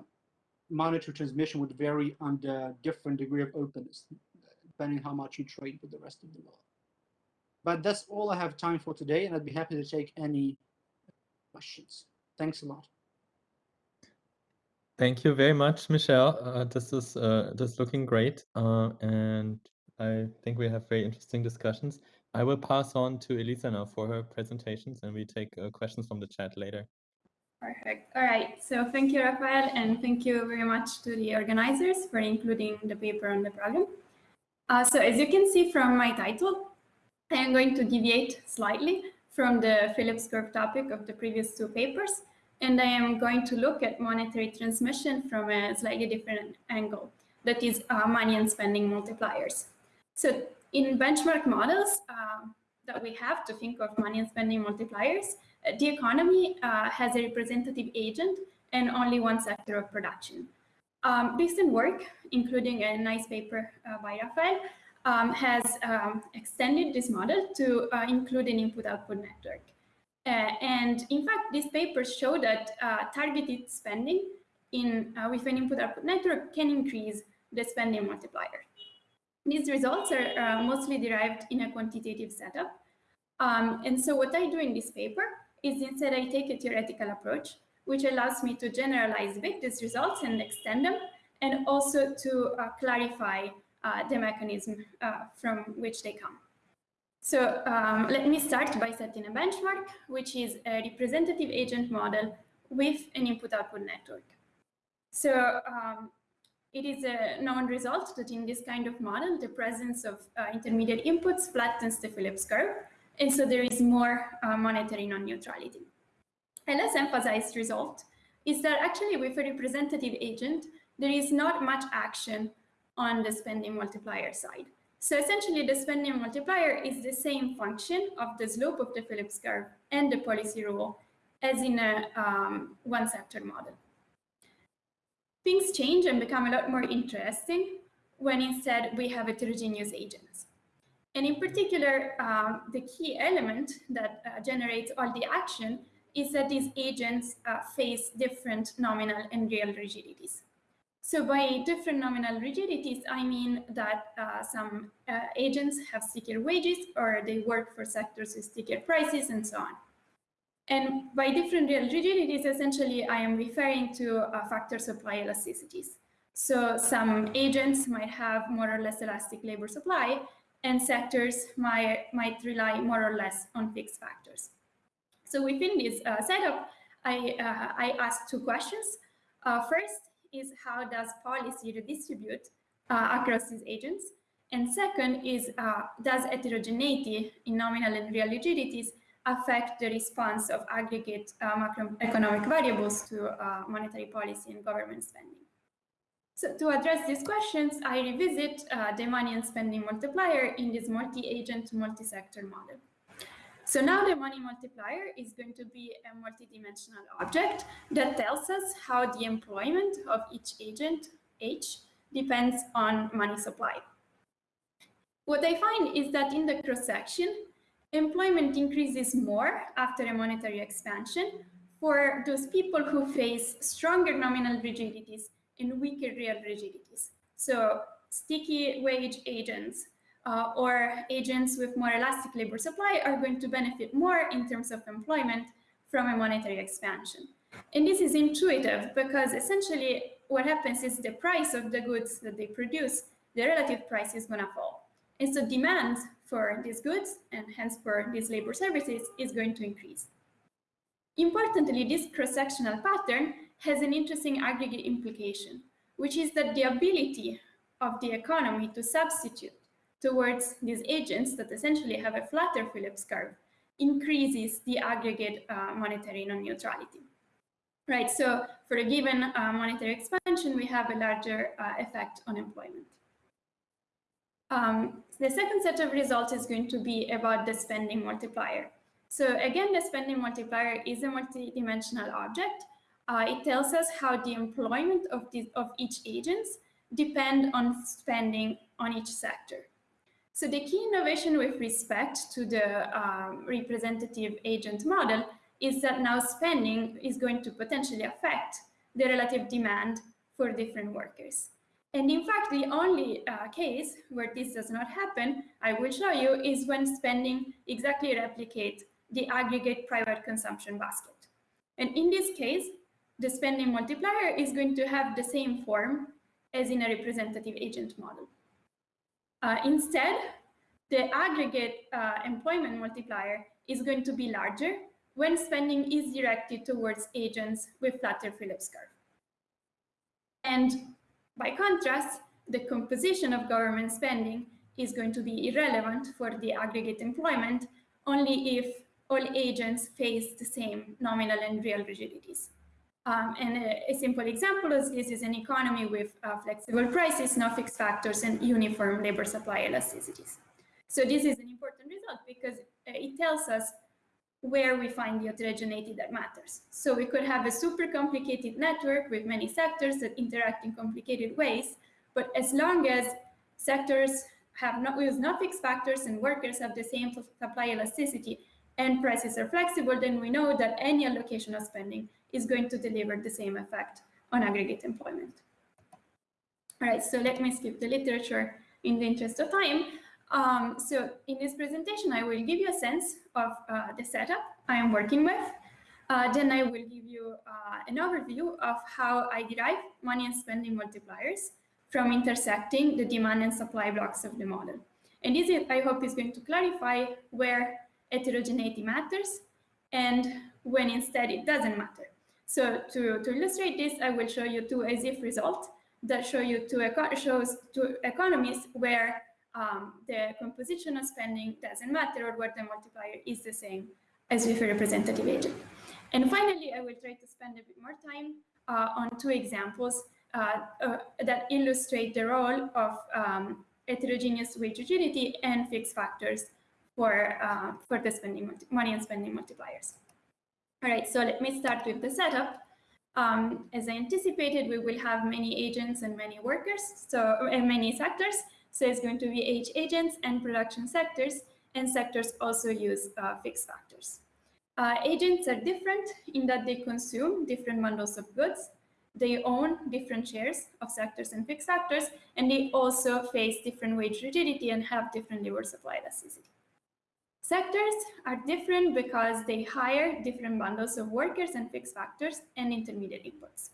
monetary transmission would vary under different degree of openness, depending how much you trade with the rest of the world. But that's all I have time for today, and I'd be happy to take any questions. Thanks a lot. Thank you very much, Michelle. Uh, this is uh, this looking great, uh, and I think we have very interesting discussions. I will pass on to Elisa now for her presentations, and we take uh, questions from the chat later. Perfect. All right. So thank you, Rafael, and thank you very much to the organizers for including the paper on the program. Uh, so as you can see from my title, I am going to deviate slightly from the Phillips curve topic of the previous two papers and I am going to look at monetary transmission from a slightly different angle, that is uh, money and spending multipliers. So in benchmark models uh, that we have to think of money and spending multipliers, uh, the economy uh, has a representative agent and only one sector of production. Um, recent work, including a nice paper uh, by Rafael, um, has um, extended this model to uh, include an input-output network. Uh, and in fact, these papers show that uh, targeted spending in uh, with an input-output network can increase the spending multiplier. These results are uh, mostly derived in a quantitative setup. Um, and so what I do in this paper is instead I take a theoretical approach, which allows me to generalize a these results and extend them, and also to uh, clarify the mechanism from which they come. So um, let me start by setting a benchmark, which is a representative agent model with an input-output network. So um, it is a known result that in this kind of model, the presence of uh, intermediate inputs flattens the Phillips curve, and so there is more uh, monetary non-neutrality. A less emphasized result is that actually with a representative agent, there is not much action on the spending multiplier side. So essentially, the spending multiplier is the same function of the slope of the Phillips curve and the policy rule as in a um, one sector model. Things change and become a lot more interesting when instead we have heterogeneous agents. And in particular, um, the key element that uh, generates all the action is that these agents uh, face different nominal and real rigidities. So by different nominal rigidities, I mean that uh, some uh, agents have stickier wages or they work for sectors with stickier prices and so on. And by different real rigidities, essentially, I am referring to uh, factor supply elasticities. So some agents might have more or less elastic labor supply, and sectors might, might rely more or less on fixed factors. So within this uh, setup, I, uh, I asked two questions. Uh, first, is how does policy redistribute uh, across these agents? And second is, uh, does heterogeneity in nominal and real rigidities affect the response of aggregate uh, macroeconomic variables to uh, monetary policy and government spending? So to address these questions, I revisit uh, the money and spending multiplier in this multi-agent, multi-sector model. So now the money multiplier is going to be a multidimensional object that tells us how the employment of each agent, H, depends on money supply. What I find is that in the cross-section, employment increases more after a monetary expansion for those people who face stronger nominal rigidities and weaker real rigidities. So sticky wage agents uh, or agents with more elastic labor supply are going to benefit more in terms of employment from a monetary expansion. And this is intuitive because essentially what happens is the price of the goods that they produce, the relative price is going to fall. And so demand for these goods and hence for these labor services is going to increase. Importantly, this cross-sectional pattern has an interesting aggregate implication, which is that the ability of the economy to substitute towards these agents that essentially have a flatter Phillips curve increases the aggregate uh, monetary non-neutrality. Right, so for a given uh, monetary expansion, we have a larger uh, effect on employment. Um, the second set of results is going to be about the spending multiplier. So again, the spending multiplier is a multidimensional object. Uh, it tells us how the employment of, the, of each agents depend on spending on each sector. So the key innovation with respect to the um, representative agent model is that now spending is going to potentially affect the relative demand for different workers. And in fact, the only uh, case where this does not happen, I will show you, is when spending exactly replicates the aggregate private consumption basket. And in this case, the spending multiplier is going to have the same form as in a representative agent model. Uh, instead, the aggregate uh, employment multiplier is going to be larger when spending is directed towards agents with flatter Phillips curve. And by contrast, the composition of government spending is going to be irrelevant for the aggregate employment only if all agents face the same nominal and real rigidities. Um, and a, a, simple example is this is an economy with uh, flexible prices, no fixed factors, and uniform labor supply elasticities. So this is an important result because uh, it tells us where we find the heterogeneity that matters. So we could have a super complicated network with many sectors that interact in complicated ways, but as long as sectors have not use no fixed factors and workers have the same supply elasticity and prices are flexible, then we know that any allocation of spending is going to deliver the same effect on aggregate employment. All right, so let me skip the literature in the interest of time. Um, so in this presentation, I will give you a sense of uh, the setup I am working with. Uh, then I will give you uh, an overview of how I derive money and spending multipliers from intersecting the demand and supply blocks of the model. And this, I hope, is going to clarify where heterogeneity matters and when instead it doesn't matter. So to, to illustrate this, I will show you two as if results that show you two shows two economies where um, the composition of spending doesn't matter or where the multiplier is the same as with a representative agent. And finally, I will try to spend a bit more time uh, on two examples uh, uh, that illustrate the role of um, heterogeneous wage rigidity and fixed factors for, uh, for the spending money and spending multipliers. All right, so let me start with the setup. Um, as I anticipated, we will have many agents and many workers, so and many sectors. So it's going to be age agents and production sectors, and sectors also use uh, fixed factors. Uh, agents are different in that they consume different bundles of goods, they own different shares of sectors and fixed factors, and they also face different wage rigidity and have different labor supply elasticity. Sectors are different because they hire different bundles of workers and fixed factors and intermediate inputs.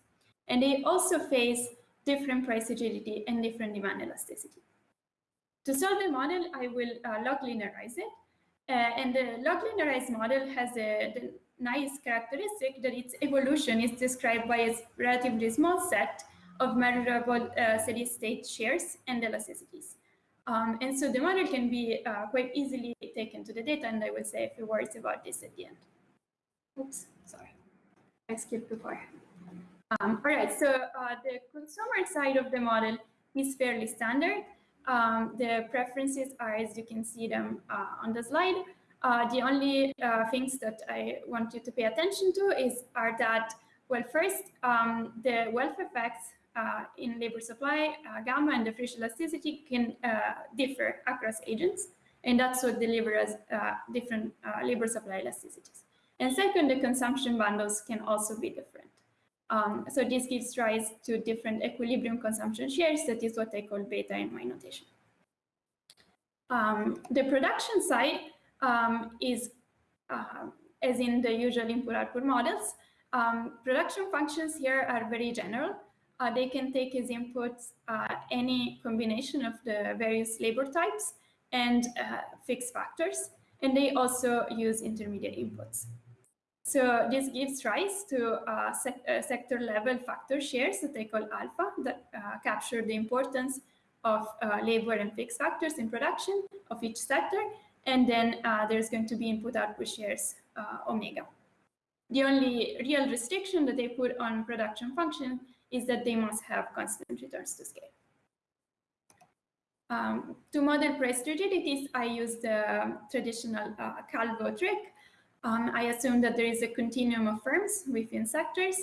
And they also face different price rigidity and different demand elasticity. To solve the model, I will uh, log linearize it. Uh, and the log linearized model has a the nice characteristic that its evolution is described by a relatively small set of measurable uh, steady state shares and elasticities. Um, and so the model can be uh, quite easily taken to the data, and I will say a few words about this at the end. Oops, sorry, I skipped before. Um, all right, so uh, the consumer side of the model is fairly standard. Um, the preferences are, as you can see them uh, on the slide. Uh, the only uh, things that I want you to pay attention to is are that, well, first, um, the wealth effects in labor supply, uh, gamma and the Frisch elasticity can uh, differ across agents, and that's what delivers uh, different labor supply elasticities. And second, the consumption bundles can also be different. Um, so this gives rise to different equilibrium consumption shares. That is what I call beta in my notation. Um, the production side um, is, uh, as in the usual input-output models, um, production functions here are very general. Uh, they can take as inputs uh, any combination of the various labor types and uh, fixed factors, and they also use intermediate inputs. So this gives rise to uh, uh, sector level factor shares that they call alpha that uh, capture the importance of labor and fixed factors in production of each sector. And then there's going to be input output shares omega. The only real restriction that they put on production function is that they must have constant returns to scale. Um, to model price rigidities, I use the traditional Calvo trick, um, I assume that there is a continuum of firms within sectors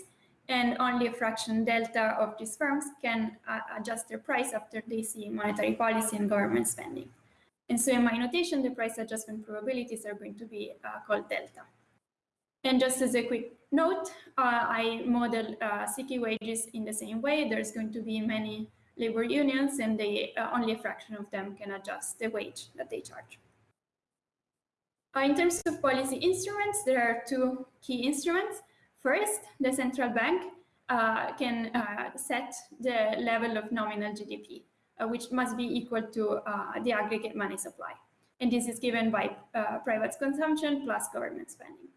and only a fraction delta of these firms can uh, adjust their price after they see monetary policy and government spending. And so in my notation, the price adjustment probabilities are going to be uh, called delta. And just as a quick note, uh, I model uh, wages in the same way. There's going to be many labor unions and they, uh, only a fraction of them can adjust the wage that they charge. Uh, in terms of policy instruments, there are two key instruments. First, the central bank uh, can uh, set the level of nominal GDP, uh, which must be equal to the aggregate money supply. And this is given by private consumption plus government spending.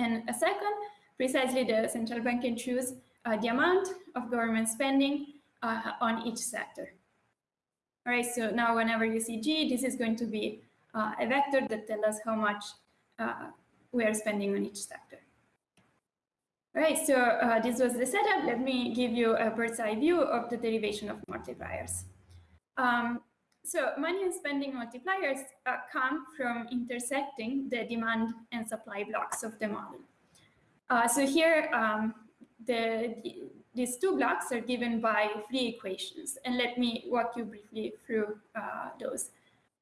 And a second, precisely the central bank can choose the amount of government spending on each sector. All right, so now whenever you see G, this is going to be uh, a vector that tells us how much uh, we are spending on each sector. All right, so uh, this was the setup. Let me give you a bird's eye view of the derivation of multipliers. Um, so money and spending multipliers uh, come from intersecting the demand and supply blocks of the model. Uh, so here, um, the, the, these two blocks are given by three equations. And let me walk you briefly through uh, those.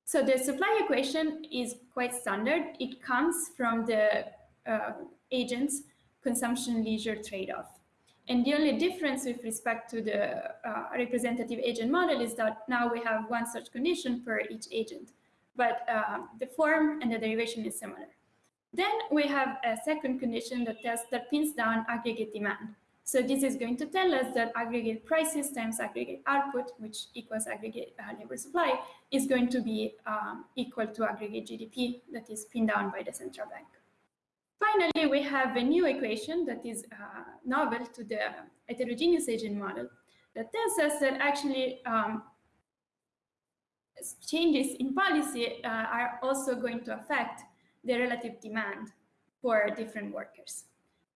So the supply equation is quite standard. It comes from the uh, agent's consumption leisure trade-off. And the only difference with respect to the uh, representative agent model is that now we have one such condition for each agent, but uh, the form and the derivation is similar. Then we have a second condition that, tells, that pins down aggregate demand. So this is going to tell us that aggregate prices times aggregate output, which equals aggregate uh, labor supply, is going to be um, equal to aggregate GDP that is pinned down by the central bank. Finally, we have a new equation that is uh, novel to the heterogeneous agent model that tells us that actually um, changes in policy uh, are also going to affect the relative demand for different workers.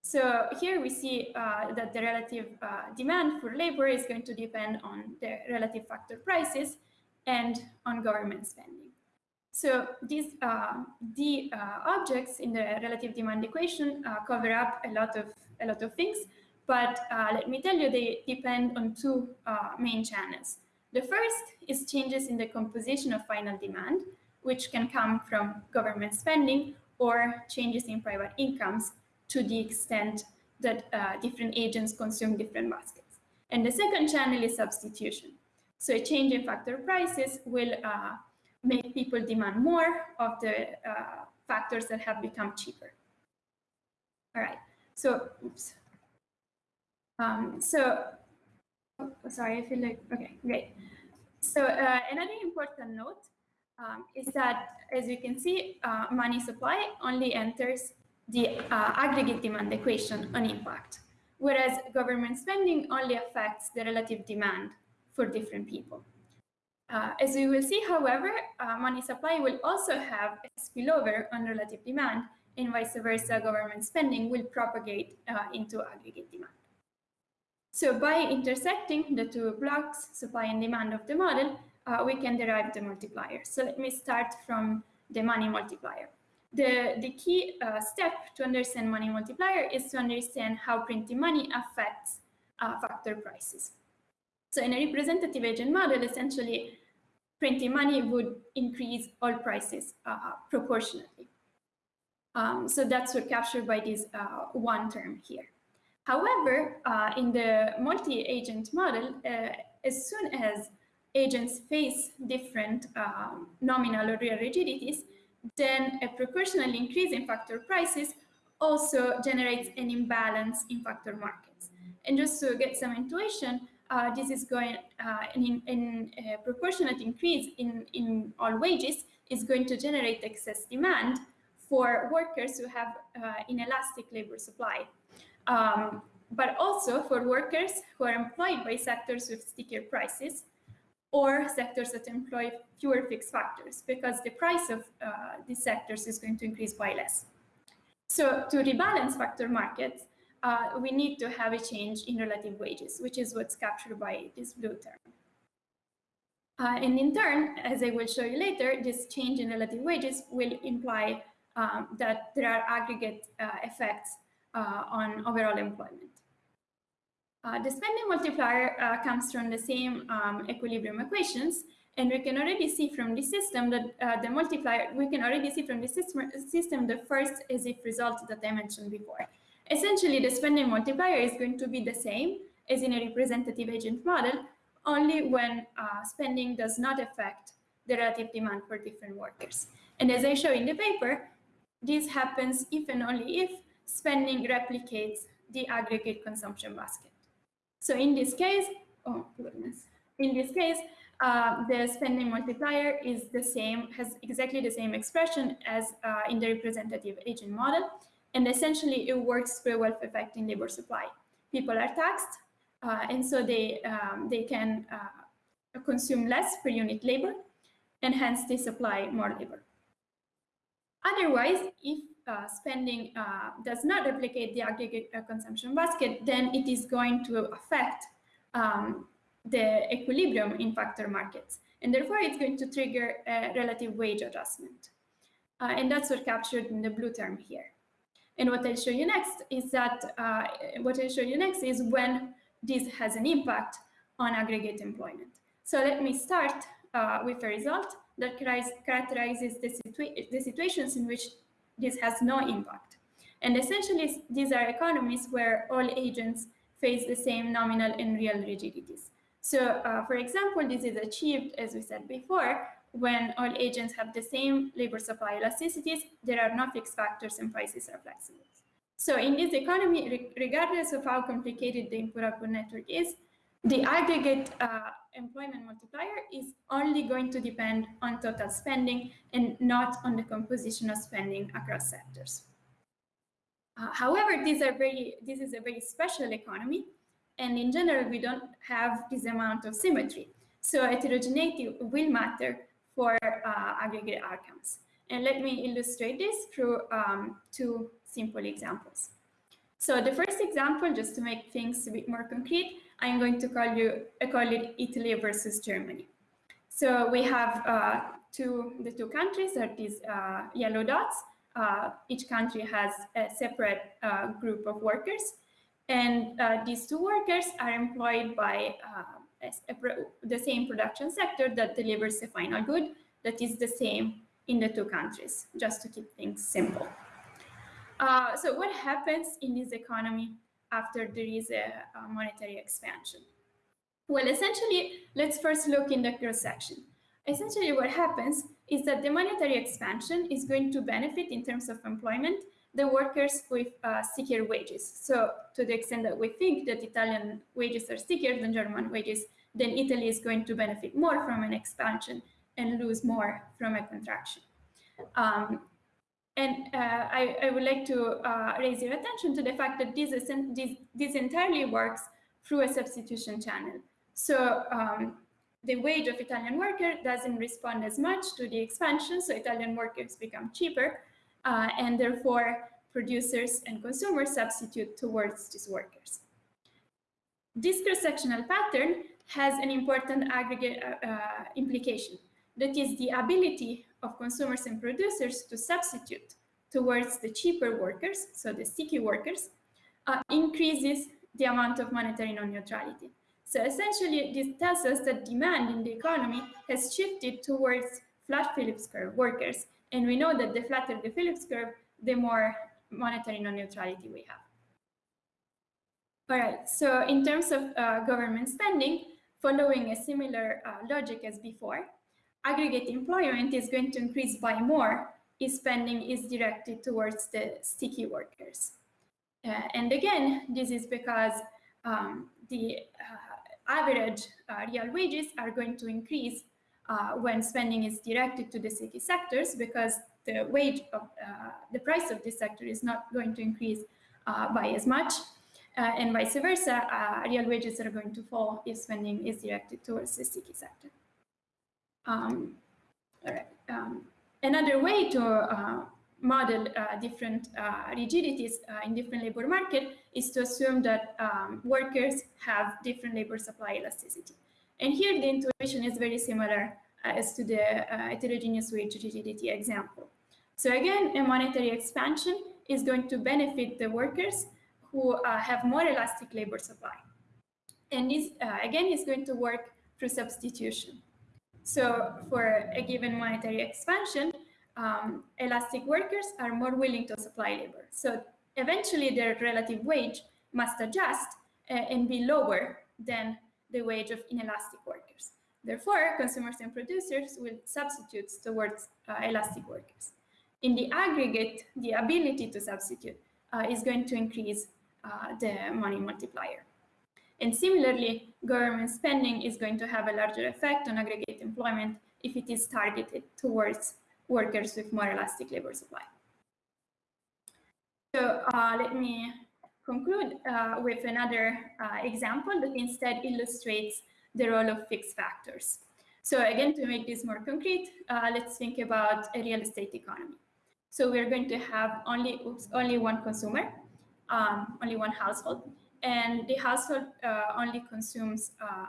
So here we see uh, that the relative uh, demand for labor is going to depend on the relative factor prices and on government spending. So these uh, the uh, objects in the relative demand equation uh, cover up a lot of a lot of things, but uh, let me tell you they depend on two main channels. The first is changes in the composition of final demand, which can come from government spending or changes in private incomes to the extent that uh, different agents consume different baskets. And the second channel is substitution. So a change in factor prices will uh, make people demand more of the uh, factors that have become cheaper. All right, so, oops. Um, so, oh, sorry, I feel like, okay, great. So uh, another important note um, is that, as you can see, uh, money supply only enters the uh, aggregate demand equation on impact, whereas government spending only affects the relative demand for different people. Uh, as we will see, however, uh, money supply will also have a spillover on relative demand, and vice versa, government spending will propagate uh, into aggregate demand. So by intersecting the two blocks, supply and demand of the model, uh, we can derive the multiplier. So let me start from the money multiplier. The, the key uh, step to understand money multiplier is to understand how printing money affects uh, factor prices. So in a representative agent model, essentially, printing money would increase all prices uh, proportionately. Um, so that's what captured by this uh, one term here. However, uh, in the multi-agent model, uh, as soon as agents face different um, nominal or real rigidities, then a proportional increase in factor prices also generates an imbalance in factor markets. And just to get some intuition, uh, this is going, uh, in, in a proportionate increase in, in all wages is going to generate excess demand for workers who have uh, inelastic labor supply. Um, but also for workers who are employed by sectors with stickier prices or sectors that employ fewer fixed factors because the price of uh, these sectors is going to increase by less. So to rebalance factor markets, uh, we need to have a change in relative wages, which is what's captured by this blue term. Uh, and in turn, as I will show you later, this change in relative wages will imply um, that there are aggregate uh, effects uh, on overall employment. Uh, the spending multiplier uh, comes from the same um, equilibrium equations, and we can already see from the system that uh, the multiplier, we can already see from the system, system the first as if result that I mentioned before. Essentially, the spending multiplier is going to be the same as in a representative agent model, only when uh, spending does not affect the relative demand for different workers. And as I show in the paper, this happens if and only if spending replicates the aggregate consumption basket. So in this case, oh goodness, in this case, uh, the spending multiplier is the same, has exactly the same expression as uh, in the representative agent model. And essentially it works a wealth effect in labor supply. People are taxed, uh, and so they, um, they can uh, consume less per unit labor, and hence they supply more labor. Otherwise, if uh, spending uh, does not replicate the aggregate uh, consumption basket, then it is going to affect um, the equilibrium in factor markets. And therefore, it's going to trigger a relative wage adjustment. Uh, and that's what captured in the blue term here. And what I'll show you next is that, uh, what I'll show you next is when this has an impact on aggregate employment. So let me start uh, with a result that characterizes the, situa the situations in which this has no impact. And essentially, these are economies where all agents face the same nominal and real rigidities. So, uh, for example, this is achieved, as we said before, when all agents have the same labor supply elasticities, there are no fixed factors and prices are flexible. So in this economy, re regardless of how complicated the input-output network is, the aggregate uh, employment multiplier is only going to depend on total spending and not on the composition of spending across sectors. Uh, however, these are very, this is a very special economy, and in general, we don't have this amount of symmetry. So heterogeneity will matter for uh, aggregate outcomes. And let me illustrate this through um, two simple examples. So the first example, just to make things a bit more concrete, I'm going to call you I call it Italy versus Germany. So we have uh, two the two countries are these uh, yellow dots. Uh, each country has a separate uh, group of workers, and uh, these two workers are employed by uh, the same production sector that delivers a final good that is the same in the two countries, just to keep things simple. Uh, so what happens in this economy after there is a, a monetary expansion? Well, essentially, let's first look in the cross section. Essentially, what happens is that the monetary expansion is going to benefit in terms of employment the workers with uh, stickier wages. So to the extent that we think that Italian wages are stickier than German wages, then Italy is going to benefit more from an expansion and lose more from a contraction. Um, and uh, I, I, would like to uh, raise your attention to the fact that this, is, this, this entirely works through a substitution channel. So um, the wage of Italian worker doesn't respond as much to the expansion, so Italian workers become cheaper, uh, and therefore producers and consumers substitute towards these workers. This cross-sectional pattern has an important aggregate uh, uh, implication. That is the ability of consumers and producers to substitute towards the cheaper workers, so the sticky workers, uh, increases the amount of monetary non-neutrality. So essentially, this tells us that demand in the economy has shifted towards flat Phillips curve workers. And we know that the flatter the Phillips curve, the more monetary non-neutrality we have. All right, so in terms of uh, government spending, following a similar uh, logic as before, aggregate employment is going to increase by more if spending is directed towards the sticky workers. Uh, and again, this is because um, the uh, average uh, real wages are going to increase uh, when spending is directed to the sticky sectors because the wage of the price of this sector is not going to increase by as much. Uh, and vice versa, uh, real wages are going to fall if spending is directed towards the sticky sector. Um, all right. Um, another way to uh, model uh, different uh, rigidities uh, in different labor market is to assume that um, workers have different labor supply elasticity. And here the intuition is very similar as to the heterogeneous wage rigidity example. So again, a monetary expansion is going to benefit the workers who uh, have more elastic labor supply. And this, uh, again, is going to work through substitution. So for a given monetary expansion, um, elastic workers are more willing to supply labor. So eventually their relative wage must adjust uh, and be lower than the wage of inelastic workers. Therefore, consumers and producers will substitute towards uh, elastic workers. In the aggregate, the ability to substitute uh, is going to increase uh, the money multiplier. And similarly, government spending is going to have a larger effect on aggregate employment if it is targeted towards workers with more elastic labor supply. So uh, let me conclude uh, with another uh, example that instead illustrates the role of fixed factors. So again, to make this more concrete, uh, let's think about a real estate economy. So we're going to have only, oops, only one consumer um, only one household, and the household uh, only consumes uh,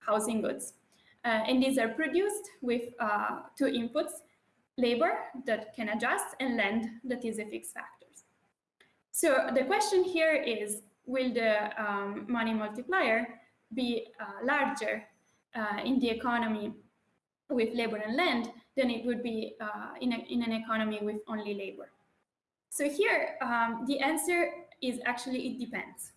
housing goods. Uh, and these are produced with uh, two inputs, labor that can adjust and land that is a fixed factor. So the question here is, will the um, money multiplier be uh, larger uh, in the economy with labor and land than it would be in, a, in an economy with only labor? So here, um, the answer is actually it depends.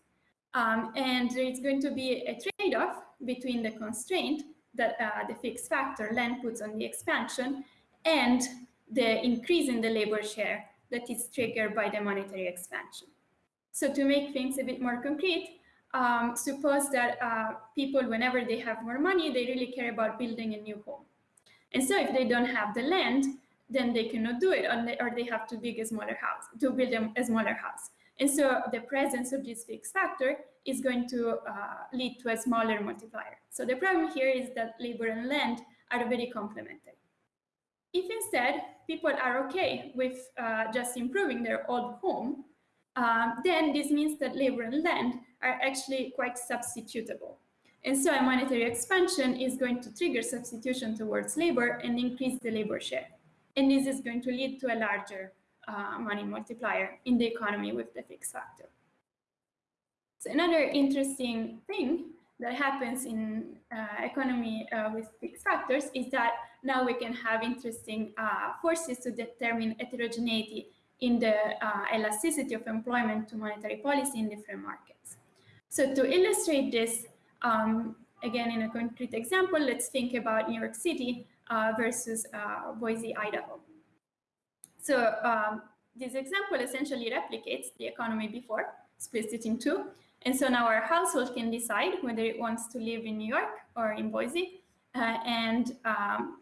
Um, and there is going to be a trade-off between the constraint that uh, the fixed factor land puts on the expansion and the increase in the labor share that is triggered by the monetary expansion. So to make things a bit more concrete, um, suppose that uh, people, whenever they have more money, they really care about building a new home. And so if they don't have the land, then they cannot do it, or they, have to build a smaller house, to build a smaller house. And so the presence of this fixed factor is going to uh, lead to a smaller multiplier. So the problem here is that labor and land are very complementary. If instead people are okay with uh, just improving their old home, uh, then this means that labor and land are actually quite substitutable. And so a monetary expansion is going to trigger substitution towards labor and increase the labor share. And this is going to lead to a larger uh, money multiplier in the economy with the fixed factor. So another interesting thing that happens in uh, economy uh, with fixed factors is that now we can have interesting uh, forces to determine heterogeneity in the uh, elasticity of employment to monetary policy in different markets. So to illustrate this, um, again, in a concrete example, let's think about New York City uh, versus Boise, Idaho. So um, this example essentially replicates the economy before, splits it in two. And so now our household can decide whether it wants to live in New York or in Boise. Uh, and um,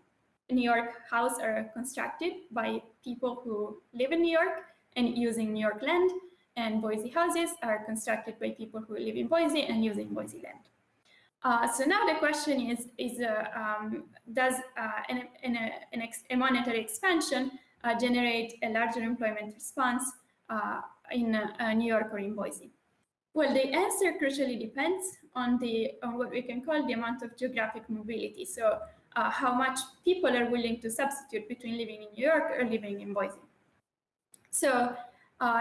New York houses are constructed by people who live in New York and using New York land. And Boise houses are constructed by people who live in Boise and using Boise land. Uh, so now the question is, is uh, um, does uh, an, an, an a monetary expansion uh, generate a larger employment response uh, in uh, New York or in Boise? Well, the answer crucially depends on the on what we can call the amount of geographic mobility. So how much people are willing to substitute between living in New York or living in Boise. So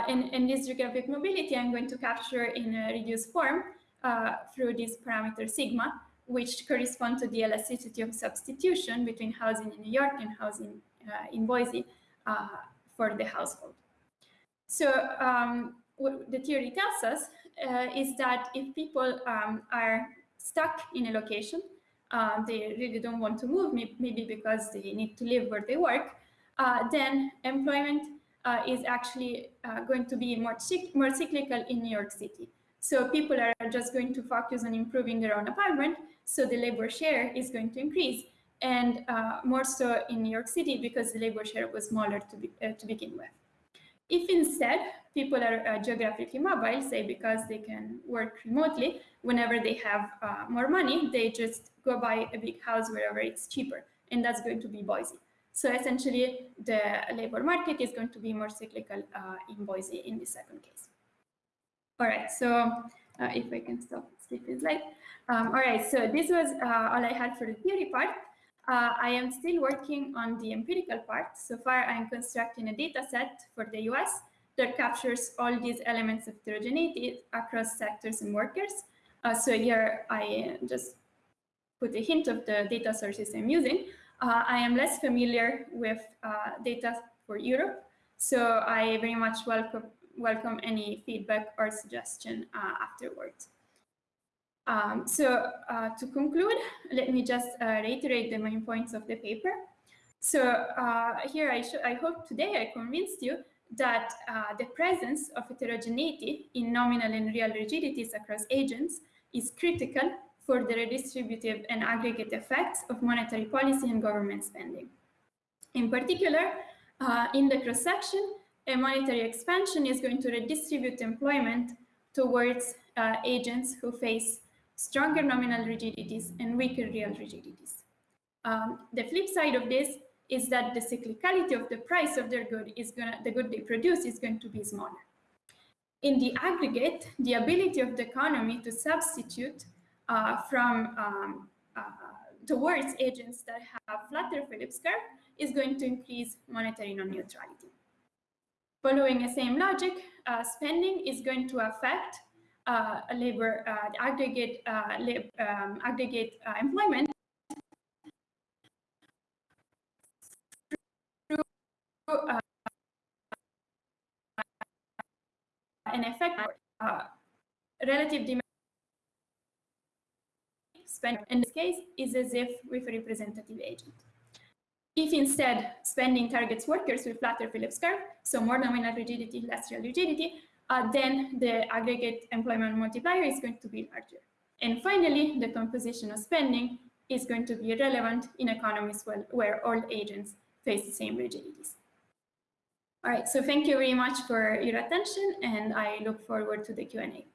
in, in this geographic mobility, I'm going to capture in a reduced form uh, through this parameter sigma, which correspond to the elasticity of substitution between housing in New York and housing uh, in Boise uh, for the household. So um, what the theory tells us uh, is that if people um, are stuck in a location, uh, they really don't want to move, maybe because they need to live where they work, uh, then employment is actually going to be more, more cyclical in New York City. So people are just going to focus on improving their own apartment. So the labor share is going to increase and uh, more so in New York City because the labor share was smaller to, be, uh, to begin with. If instead people are uh, geographically mobile, say because they can work remotely, whenever they have uh, more money, they just go buy a big house wherever it's cheaper, and that's going to be Boise. So essentially, the labor market is going to be more cyclical uh, in Boise in the second case. All right, so uh, if I can stop sleeping slide. Um, all right, so this was uh, all I had for the theory part. Uh, I am still working on the empirical part. So far, I'm constructing a data set for the US that captures all these elements of heterogeneity across sectors and workers. Uh, so here I just put a hint of the data sources I'm using. Uh, I am less familiar with uh, data for Europe, so I very much welcome welcome any feedback or suggestion uh, afterwards. Um, so uh, to conclude, let me just uh, reiterate the main points of the paper. So uh, here I, I, hope today I convinced you that the presence of heterogeneity in nominal and real rigidities across agents is critical for the redistributive and aggregate effects of monetary policy and government spending. In particular, uh, in the cross-section, a monetary expansion is going to redistribute employment towards uh, agents who face stronger nominal rigidities and weaker real rigidities. Um, the flip side of this is that the cyclicality of the price of their good is going the good they produce is going to be smaller. In the aggregate, the ability of the economy to substitute uh, from um, uh, towards agents that have flatter Phillips curve is going to increase monetary non-neutrality. Following the same logic, uh, spending is going to affect uh, labor uh, aggregate lab, um, aggregate employment uh, an effect relative demand spend in this case is as if with a representative agent. If instead spending targets workers with flatter Phillips curve, so more nominal rigidity, less real rigidity, uh, then the aggregate employment multiplier is going to be larger. And finally, the composition of spending is going to be relevant in economies where all agents face the same rigidities. All right, so thank you very much for your attention, and I look forward to the Q&A.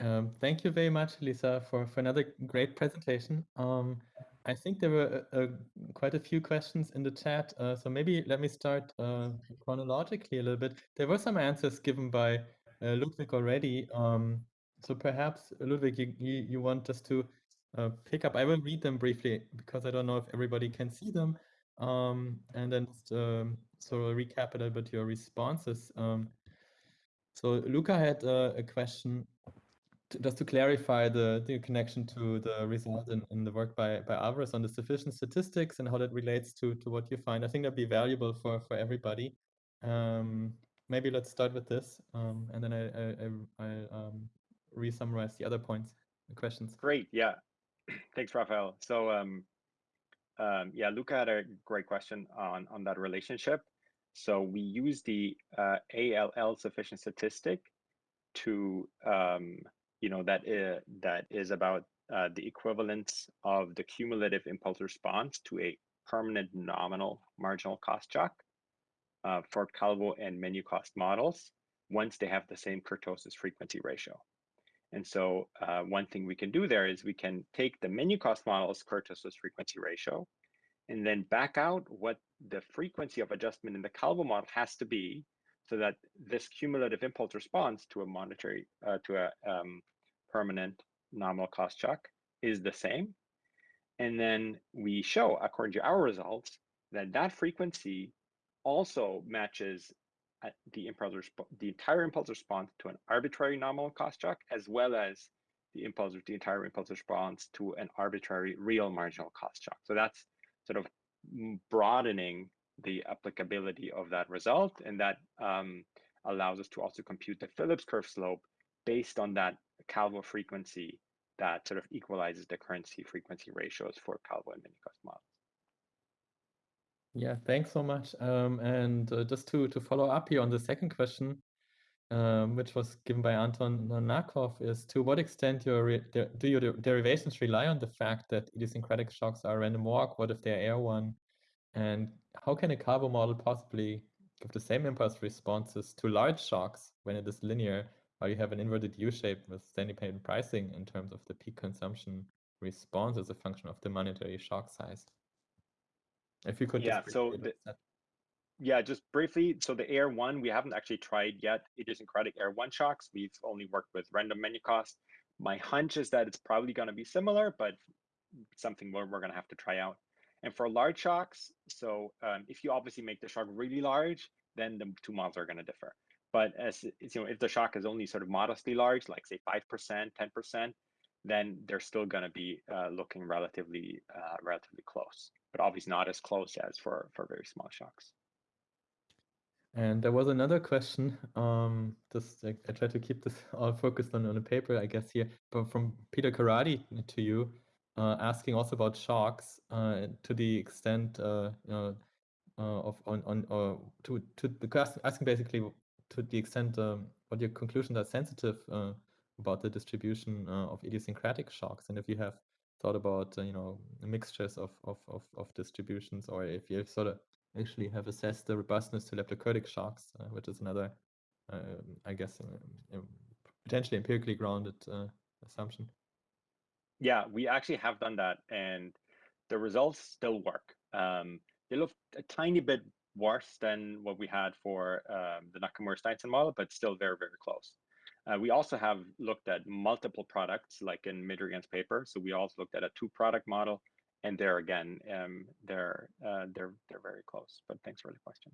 Um, thank you very much, Lisa, for, for another great presentation. Um, I think there were uh, uh, quite a few questions in the chat, uh, so maybe let me start uh, chronologically a little bit. There were some answers given by uh, Ludwig already, um, so perhaps Ludwig, you, you, you want just to uh, pick up. I will read them briefly because I don't know if everybody can see them, um, and then just, um, sort of recap a little bit your responses. Um, so Luca had a question just to clarify the, the connection to the result in, in the work by, by Alvarez on the sufficient statistics and how that relates to, to what you find, I think that'd be valuable for, for everybody. Um, maybe let's start with this, um, and then I, I, I, I um, re-summarize the other points, the questions. Great, yeah. [clears throat] Thanks, Raphael. So, um, um, yeah, Luca had a great question on, on that relationship. So we use the uh, ALL sufficient statistic to um, you know that is, that is about uh, the equivalence of the cumulative impulse response to a permanent nominal marginal cost shock uh, for Calvo and menu cost models once they have the same kurtosis frequency ratio. And so uh, one thing we can do there is we can take the menu cost model's kurtosis frequency ratio and then back out what the frequency of adjustment in the Calvo model has to be so that this cumulative impulse response to a monetary, uh, to a um, permanent nominal cost shock is the same. And then we show, according to our results, that that frequency also matches uh, the impulse the entire impulse response to an arbitrary nominal cost shock, as well as the impulse, the entire impulse response to an arbitrary real marginal cost shock. So that's sort of broadening the applicability of that result, and that um, allows us to also compute the Phillips curve slope based on that Calvo frequency that sort of equalizes the kurtosis frequency ratios for Calvo and menu cost models. Yeah, thanks so much. Um, and uh, just to to follow up here on the second question, um, which was given by Anton Nakov, is to what extent your do your derivations rely on the fact that idiosyncratic shocks are random walk? What if they're AR one? And how can a Calvo model possibly give the same impulse responses to large shocks when it is linear, or you have an inverted U shape with independent pricing in terms of the peak consumption response as a function of the monetary shock size? If you could yeah, so the, yeah, just briefly. So the AR one, we haven't actually tried yet idiosyncratic AR one shocks. We've only worked with random menu cost. My hunch is that it's probably going to be similar, but something we're, we're going to have to try out. And for large shocks, so um, if you obviously make the shock really large, then the two models are going to differ. But as you know, if the shock is only sort of modestly large, like say five percent, ten percent, then they're still going to be uh, looking relatively uh, relatively close, but obviously not as close as for for very small shocks. And there was another question. Um, just I, I try to keep this [laughs] all focused on on the paper, I guess here, but from Peter Karadi to you, asking also about shocks uh, to the extent uh, you know, uh, of on on or to to because asking basically to the extent um, what your conclusions are sensitive uh, about the distribution uh, of idiosyncratic shocks, and if you have thought about uh, you know mixtures of, of, of, of, distributions, or if you sort of actually have assessed the robustness to leptokurtic shocks, uh, which is another, uh, I guess, uh, potentially empirically grounded uh, assumption. Yeah, we actually have done that, and the results still work. Um, they look a tiny bit worse than what we had for um, the Nakamura-Steinsson model, but still very, very close. Uh, we also have looked at multiple products, like in Midrigan's paper. So we also looked at a two-product model, and there again, um, they're uh, they're they're very close. But thanks for the question.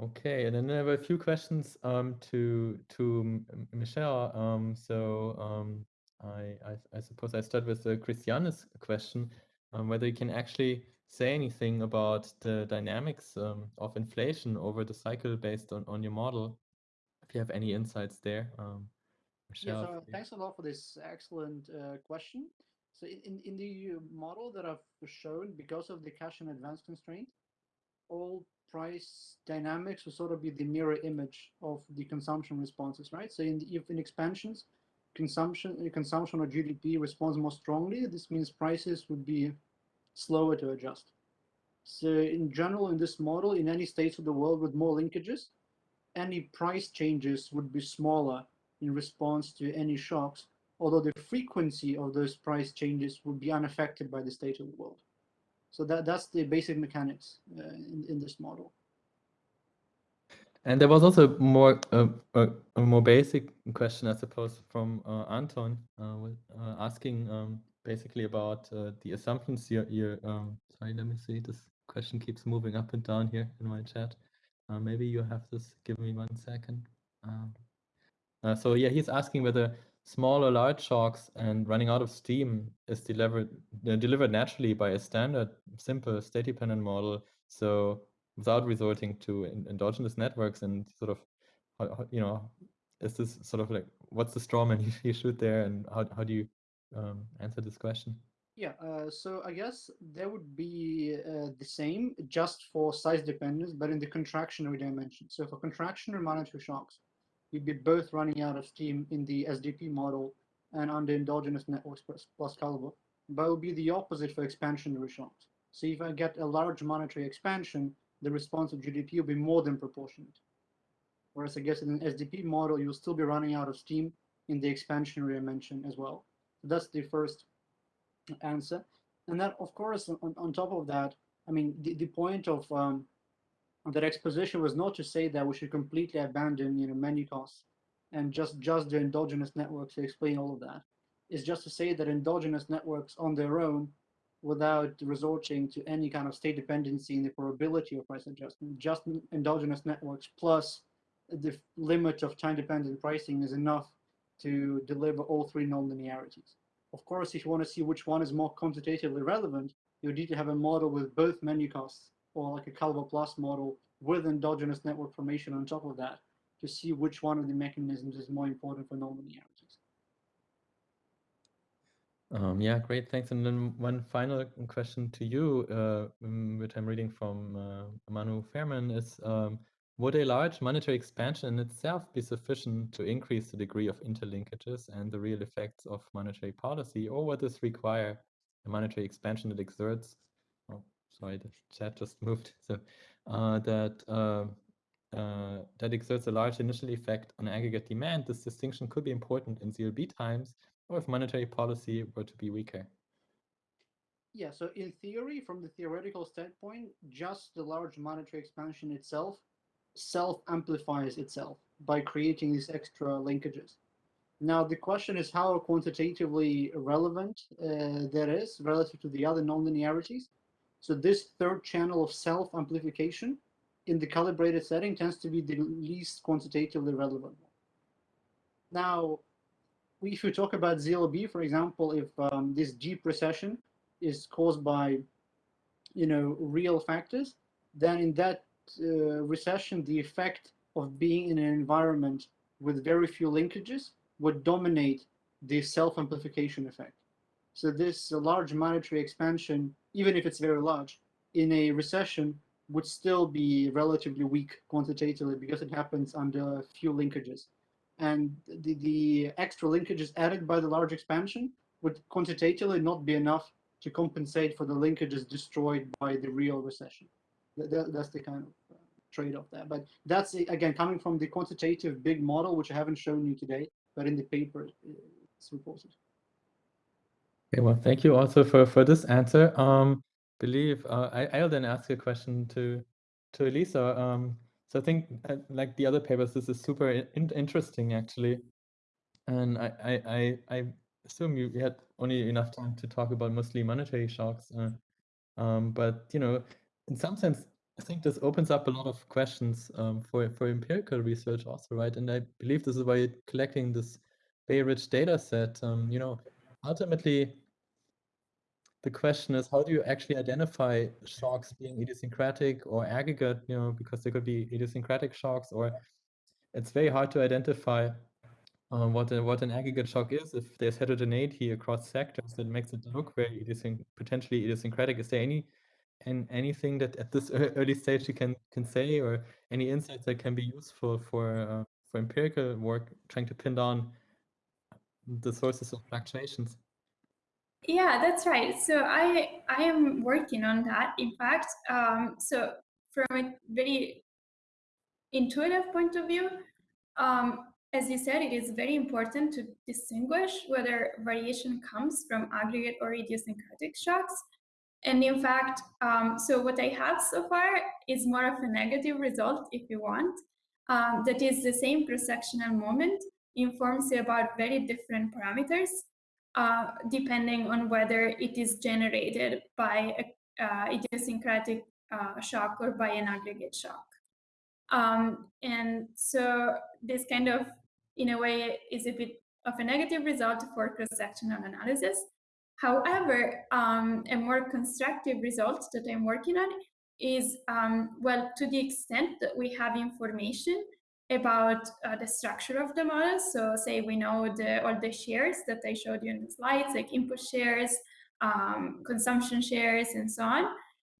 Okay, and then I have a few questions um, to to Mishel. Um, so um, I, I, I suppose I start with the Christiane's question, um, whether you can actually say anything about the dynamics um, of inflation over the cycle based on, on your model if you have any insights there. Um, Mishel, yeah, so thanks a lot for this excellent uh, question. So in, in the model that I've shown, because of the cash in advance constraint, all price dynamics will sort of be the mirror image of the consumption responses, right? So in the, if in expansions, consumption consumption or GDP responds more strongly, this means prices would be slower to adjust. So in general, in this model, in any states of the world with more linkages, any price changes would be smaller in response to any shocks, although the frequency of those price changes would be unaffected by the state of the world. So that, that's the basic mechanics uh, in, in this model. And there was also more uh, a, more basic question, I suppose, from uh, Anton, uh, uh, asking um, basically about uh, the assumptions you're, you're um, sorry, let me see, this question keeps moving up and down here in my chat. Maybe you have this. Give me one second. Um, so yeah, he's asking whether small or large shocks and running out of steam is delivered delivered naturally by a standard, simple state-dependent model. So without resorting to endogenous networks and sort of, you know, is this sort of like what's the straw man [laughs] you, shoot there, and how how do you um, answer this question? Yeah, uh, so I guess there would be uh, the same just for size dependence, but in the contractionary dimension. So for contractionary monetary shocks, you'd be both running out of steam in the SDP model and under endogenous networks plus, plus Calvo. But it would be the opposite for expansionary shocks. So if I get a large monetary expansion, the response of GDP will be more than proportionate. Whereas I guess in an SDP model, you'll still be running out of steam in the expansionary dimension as well. That's the first answer. And then, of course, on, on top of that, I mean, the, the point of um, that exposition was not to say that we should completely abandon, you know, menu costs and just just the endogenous networks to explain all of that. It's just to say that endogenous networks on their own, without resorting to any kind of state dependency in the probability of price adjustment, just endogenous networks plus the limit of time-dependent pricing is enough to deliver all three nonlinearities. Of course, if you want to see which one is more quantitatively relevant, you need to have a model with both menu costs or like a Calvo Plus model with endogenous network formation on top of that to see which one of the mechanisms is more important for nonlinearities. Um, yeah, great, thanks. And then one final question to you, uh, um, which I'm reading from uh, Manu Fairman, is um, would a large monetary expansion in itself be sufficient to increase the degree of interlinkages and the real effects of monetary policy, or would this require a monetary expansion that exerts, oh, sorry, the chat just [laughs] moved, so uh, that uh, uh, that exerts a large initial effect on aggregate demand, this distinction could be important in ZLB times or if monetary policy were to be weaker. Yeah, so in theory, from the theoretical standpoint, just the large monetary expansion itself self-amplifies itself by creating these extra linkages. Now, the question is how quantitatively relevant uh, that is relative to the other nonlinearities. So this third channel of self-amplification in the calibrated setting tends to be the least quantitatively relevant. Now, if you talk about ZLB, for example, if um, this deep recession is caused by, you know, real factors, then in that uh, recession, the effect of being in an environment with very few linkages would dominate the self-amplification effect. So this large monetary expansion, even if it's very large, in a recession would still be relatively weak quantitatively because it happens under few linkages. And the, the extra linkages added by the large expansion would quantitatively not be enough to compensate for the linkages destroyed by the real recession. That, that's the kind of uh, trade-off there. But that's, again, coming from the quantitative big model, which I haven't shown you today, but in the paper it's reported. Okay, well, thank you also for, for this answer. Um, believe uh, I, I'll then ask a question to to Elisa. Um, so I think uh, like the other papers, this is super in interesting actually, and I, I I assume you had only enough time to talk about mostly monetary shocks, uh, um, but you know, in some sense, I think this opens up a lot of questions um, for for empirical research also, right? And I believe this is why you're collecting this Bay-rich data set. Um, you know, ultimately the question is how do you actually identify shocks being idiosyncratic or aggregate you know because there could be idiosyncratic shocks or it's very hard to identify um, what a, what an aggregate shock is. If there's heterogeneity across sectors that makes it look very idiosync potentially idiosyncratic. Is there any and anything that at this [laughs] early stage you can can say or any insights that can be useful for uh, for empirical work trying to pin down the sources of fluctuations yeah, that's right. So I I am working on that. In fact, um, so from a very intuitive point of view, um, as you said, it is very important to distinguish whether variation comes from aggregate or idiosyncratic shocks. And in fact, um, so what I have so far is more of a negative result, if you want. Um, that is the same cross-sectional moment informs you about very different parameters uh, depending on whether it is generated by a uh, idiosyncratic uh, shock or by an aggregate shock. Um, and so this kind of, in a way, is a bit of a negative result for cross-sectional analysis. However, um, a more constructive result that I'm working on is, um, well, to the extent that we have information about uh, the structure of the model. So say we know the, all the shares that I showed you in the slides, like input shares, um, consumption shares, and so on,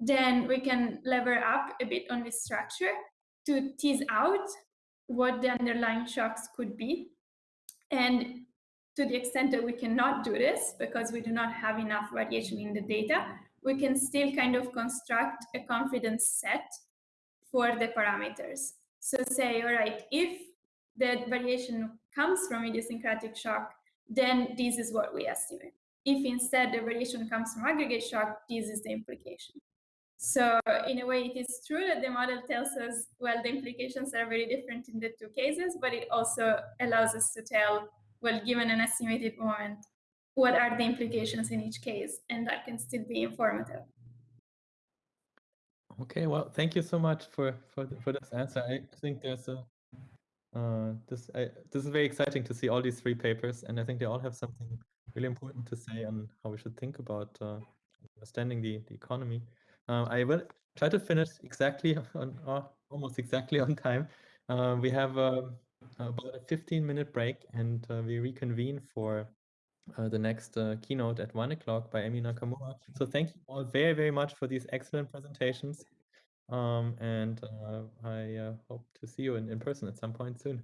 then we can lever up a bit on this structure to tease out what the underlying shocks could be. And to the extent that we cannot do this because we do not have enough variation in the data, we can still kind of construct a confidence set for the parameters. So say, all right, if the variation comes from idiosyncratic shock, then this is what we estimate. If instead the variation comes from aggregate shock, this is the implication. So in a way, it is true that the model tells us, well, the implications are very different in the two cases, but it also allows us to tell, well, given an estimated moment, what are the implications in each case, and that can still be informative. Okay, well, thank you so much for for for this answer. I think there's a uh, this I, this is very exciting to see all these three papers, and I think they all have something really important to say on how we should think about uh, understanding the the economy. Uh, I will try to finish exactly [laughs] on uh, almost exactly on time. Uh, we have um, about a 15 minute break, and uh, we reconvene for uh, the next uh, keynote at one o'clock by Emi Nakamura. So thank you all very, very much for these excellent presentations. Um, and uh, I uh, hope to see you in, in person at some point soon.